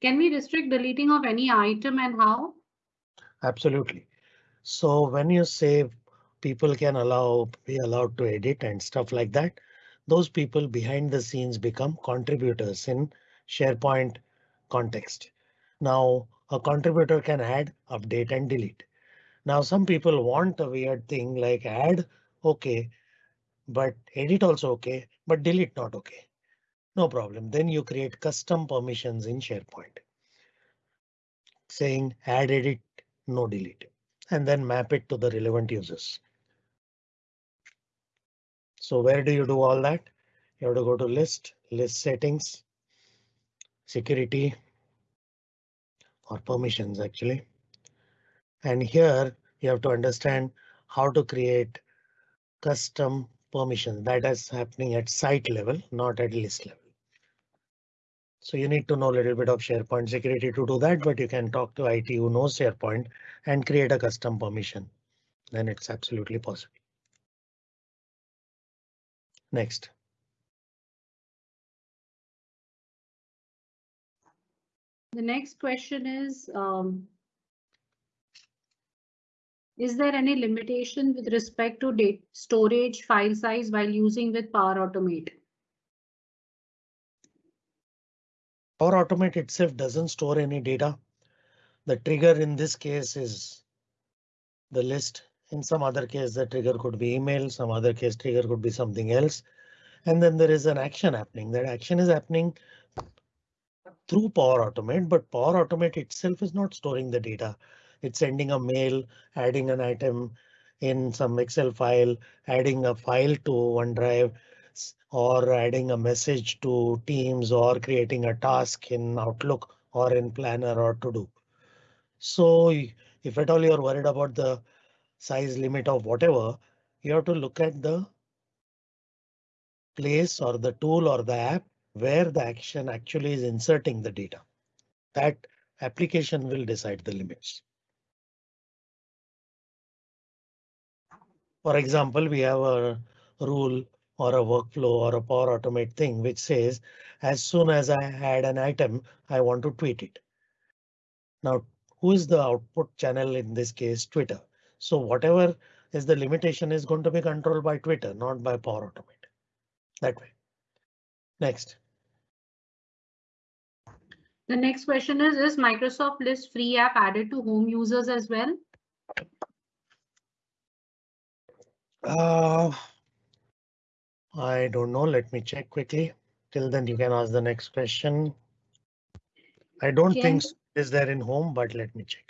Can we restrict deleting of any item and how? Absolutely. So when you say people can allow be allowed to edit and stuff like that, those people behind the scenes become contributors in SharePoint context. Now a contributor can add, update and delete. Now some people want a weird thing like add OK, but edit also OK, but delete not OK. No problem. Then you create custom permissions in SharePoint. Saying add edit, no delete, and then map it to the relevant users. So where do you do all that? You have to go to list, list settings, security, or permissions actually. And here you have to understand how to create custom permissions that is happening at site level, not at list level. So you need to know a little bit of SharePoint security to do that, but you can talk to IT who knows SharePoint and create a custom permission. Then it's absolutely possible. Next. The next question is, um, is there any limitation with respect to date storage file size while using with Power Automate? Power Automate itself doesn't store any data. The trigger in this case is the list. In some other case, the trigger could be email, some other case trigger could be something else. And then there is an action happening. That action is happening through Power Automate, but Power Automate itself is not storing the data. It's sending a mail, adding an item in some Excel file, adding a file to OneDrive, or adding a message to Teams or creating a task in Outlook or in Planner or to do. So if at all you're worried about the size limit of whatever, you have to look at the place or the tool or the app where the action actually is inserting the data. That application will decide the limits. For example, we have a rule or a workflow or a Power Automate thing which says as soon as I add an item, I want to tweet it. Now, who is the output channel in this case? Twitter. So whatever is the limitation is going to be controlled by Twitter, not by Power Automate. That way. Next. The next question is, is Microsoft List free app added to home users as well? Uh, I don't know. Let me check quickly. Till then, you can ask the next question. I don't can... think is there in home, but let me check.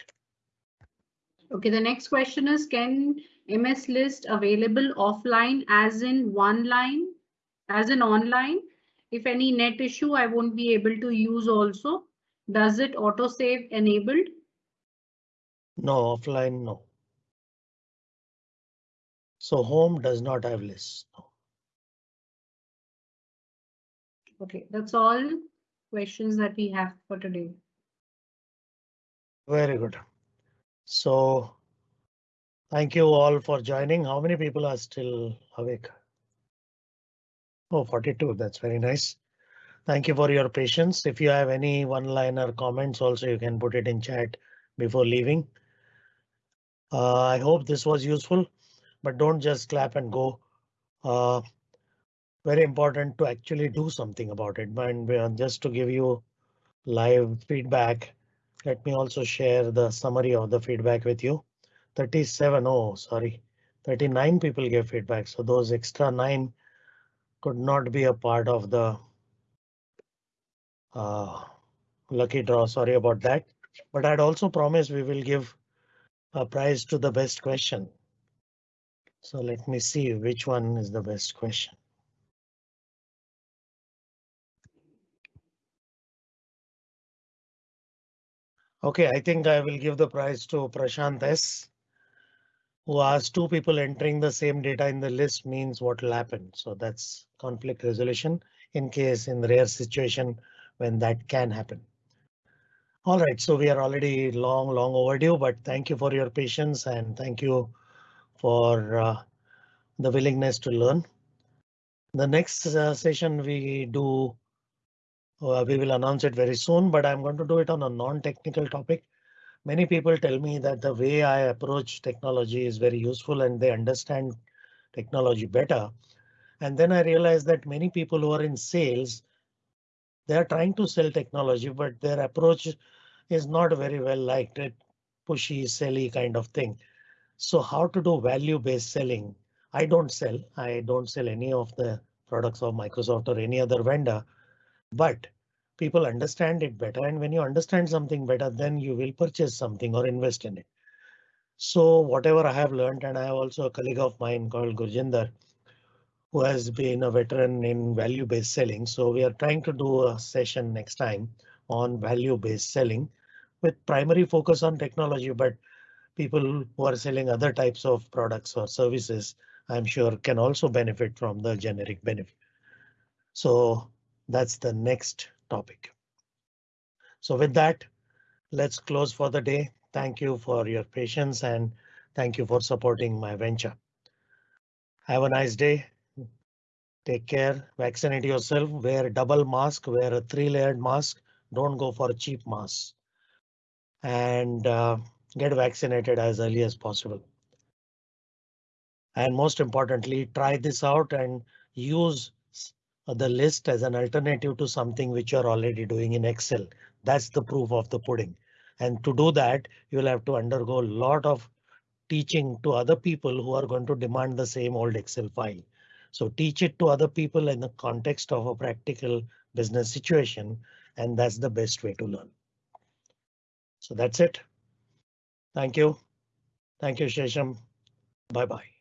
OK, the next question is, can MS list available offline as in one line, as in online? If any net issue, I won't be able to use also. Does it auto save enabled? No, offline, no. So home does not have lists. No. Okay, that's all questions that we have for today. Very good. So thank you all for joining. How many people are still awake? Oh, 42. That's very nice. Thank you for your patience. If you have any one-liner comments also, you can put it in chat before leaving. Uh, I hope this was useful, but don't just clap and go. Uh, very important to actually do something about it. And just to give you live feedback, let me also share the summary of the feedback with you. 37, oh sorry, 39 people gave feedback, so those extra nine could not be a part of the uh, lucky draw. Sorry about that, but I'd also promise we will give a prize to the best question. So let me see which one is the best question. OK, I think I will give the prize to Prashant S. Who asked two people entering the same data in the list means what will happen. So that's conflict resolution in case in rare situation when that can happen. All right, so we are already long, long overdue, but thank you for your patience and thank you for uh, the willingness to learn. The next uh, session we do, uh, we will announce it very soon, but I'm going to do it on a non-technical topic. Many people tell me that the way I approach technology is very useful and they understand technology better. And then I realized that many people who are in sales, they are trying to sell technology, but their approach is not very well liked. It pushy, silly kind of thing. So how to do value based selling? I don't sell. I don't sell any of the products of Microsoft or any other vendor, but people understand it better. And when you understand something better, then you will purchase something or invest in it. So whatever I have learned, and I have also a colleague of mine called Gurjinder, who has been a veteran in value based selling. So we are trying to do a session next time on value based selling with primary focus on technology, but people who are selling other types of products or services, I'm sure can also benefit from the generic benefit. So that's the next topic. So with that, let's close for the day. Thank you for your patience and thank you for supporting my venture. Have a nice day. Take care, vaccinate yourself, wear a double mask, wear a three layered mask. Don't go for cheap mask. And uh, get vaccinated as early as possible. And most importantly, try this out and use the list as an alternative to something which you're already doing in Excel. That's the proof of the pudding. And to do that, you'll have to undergo a lot of teaching to other people who are going to demand the same old Excel file. So teach it to other people in the context of a practical business situation, and that's the best way to learn. So that's it. Thank you. Thank you, Shesham. Bye bye.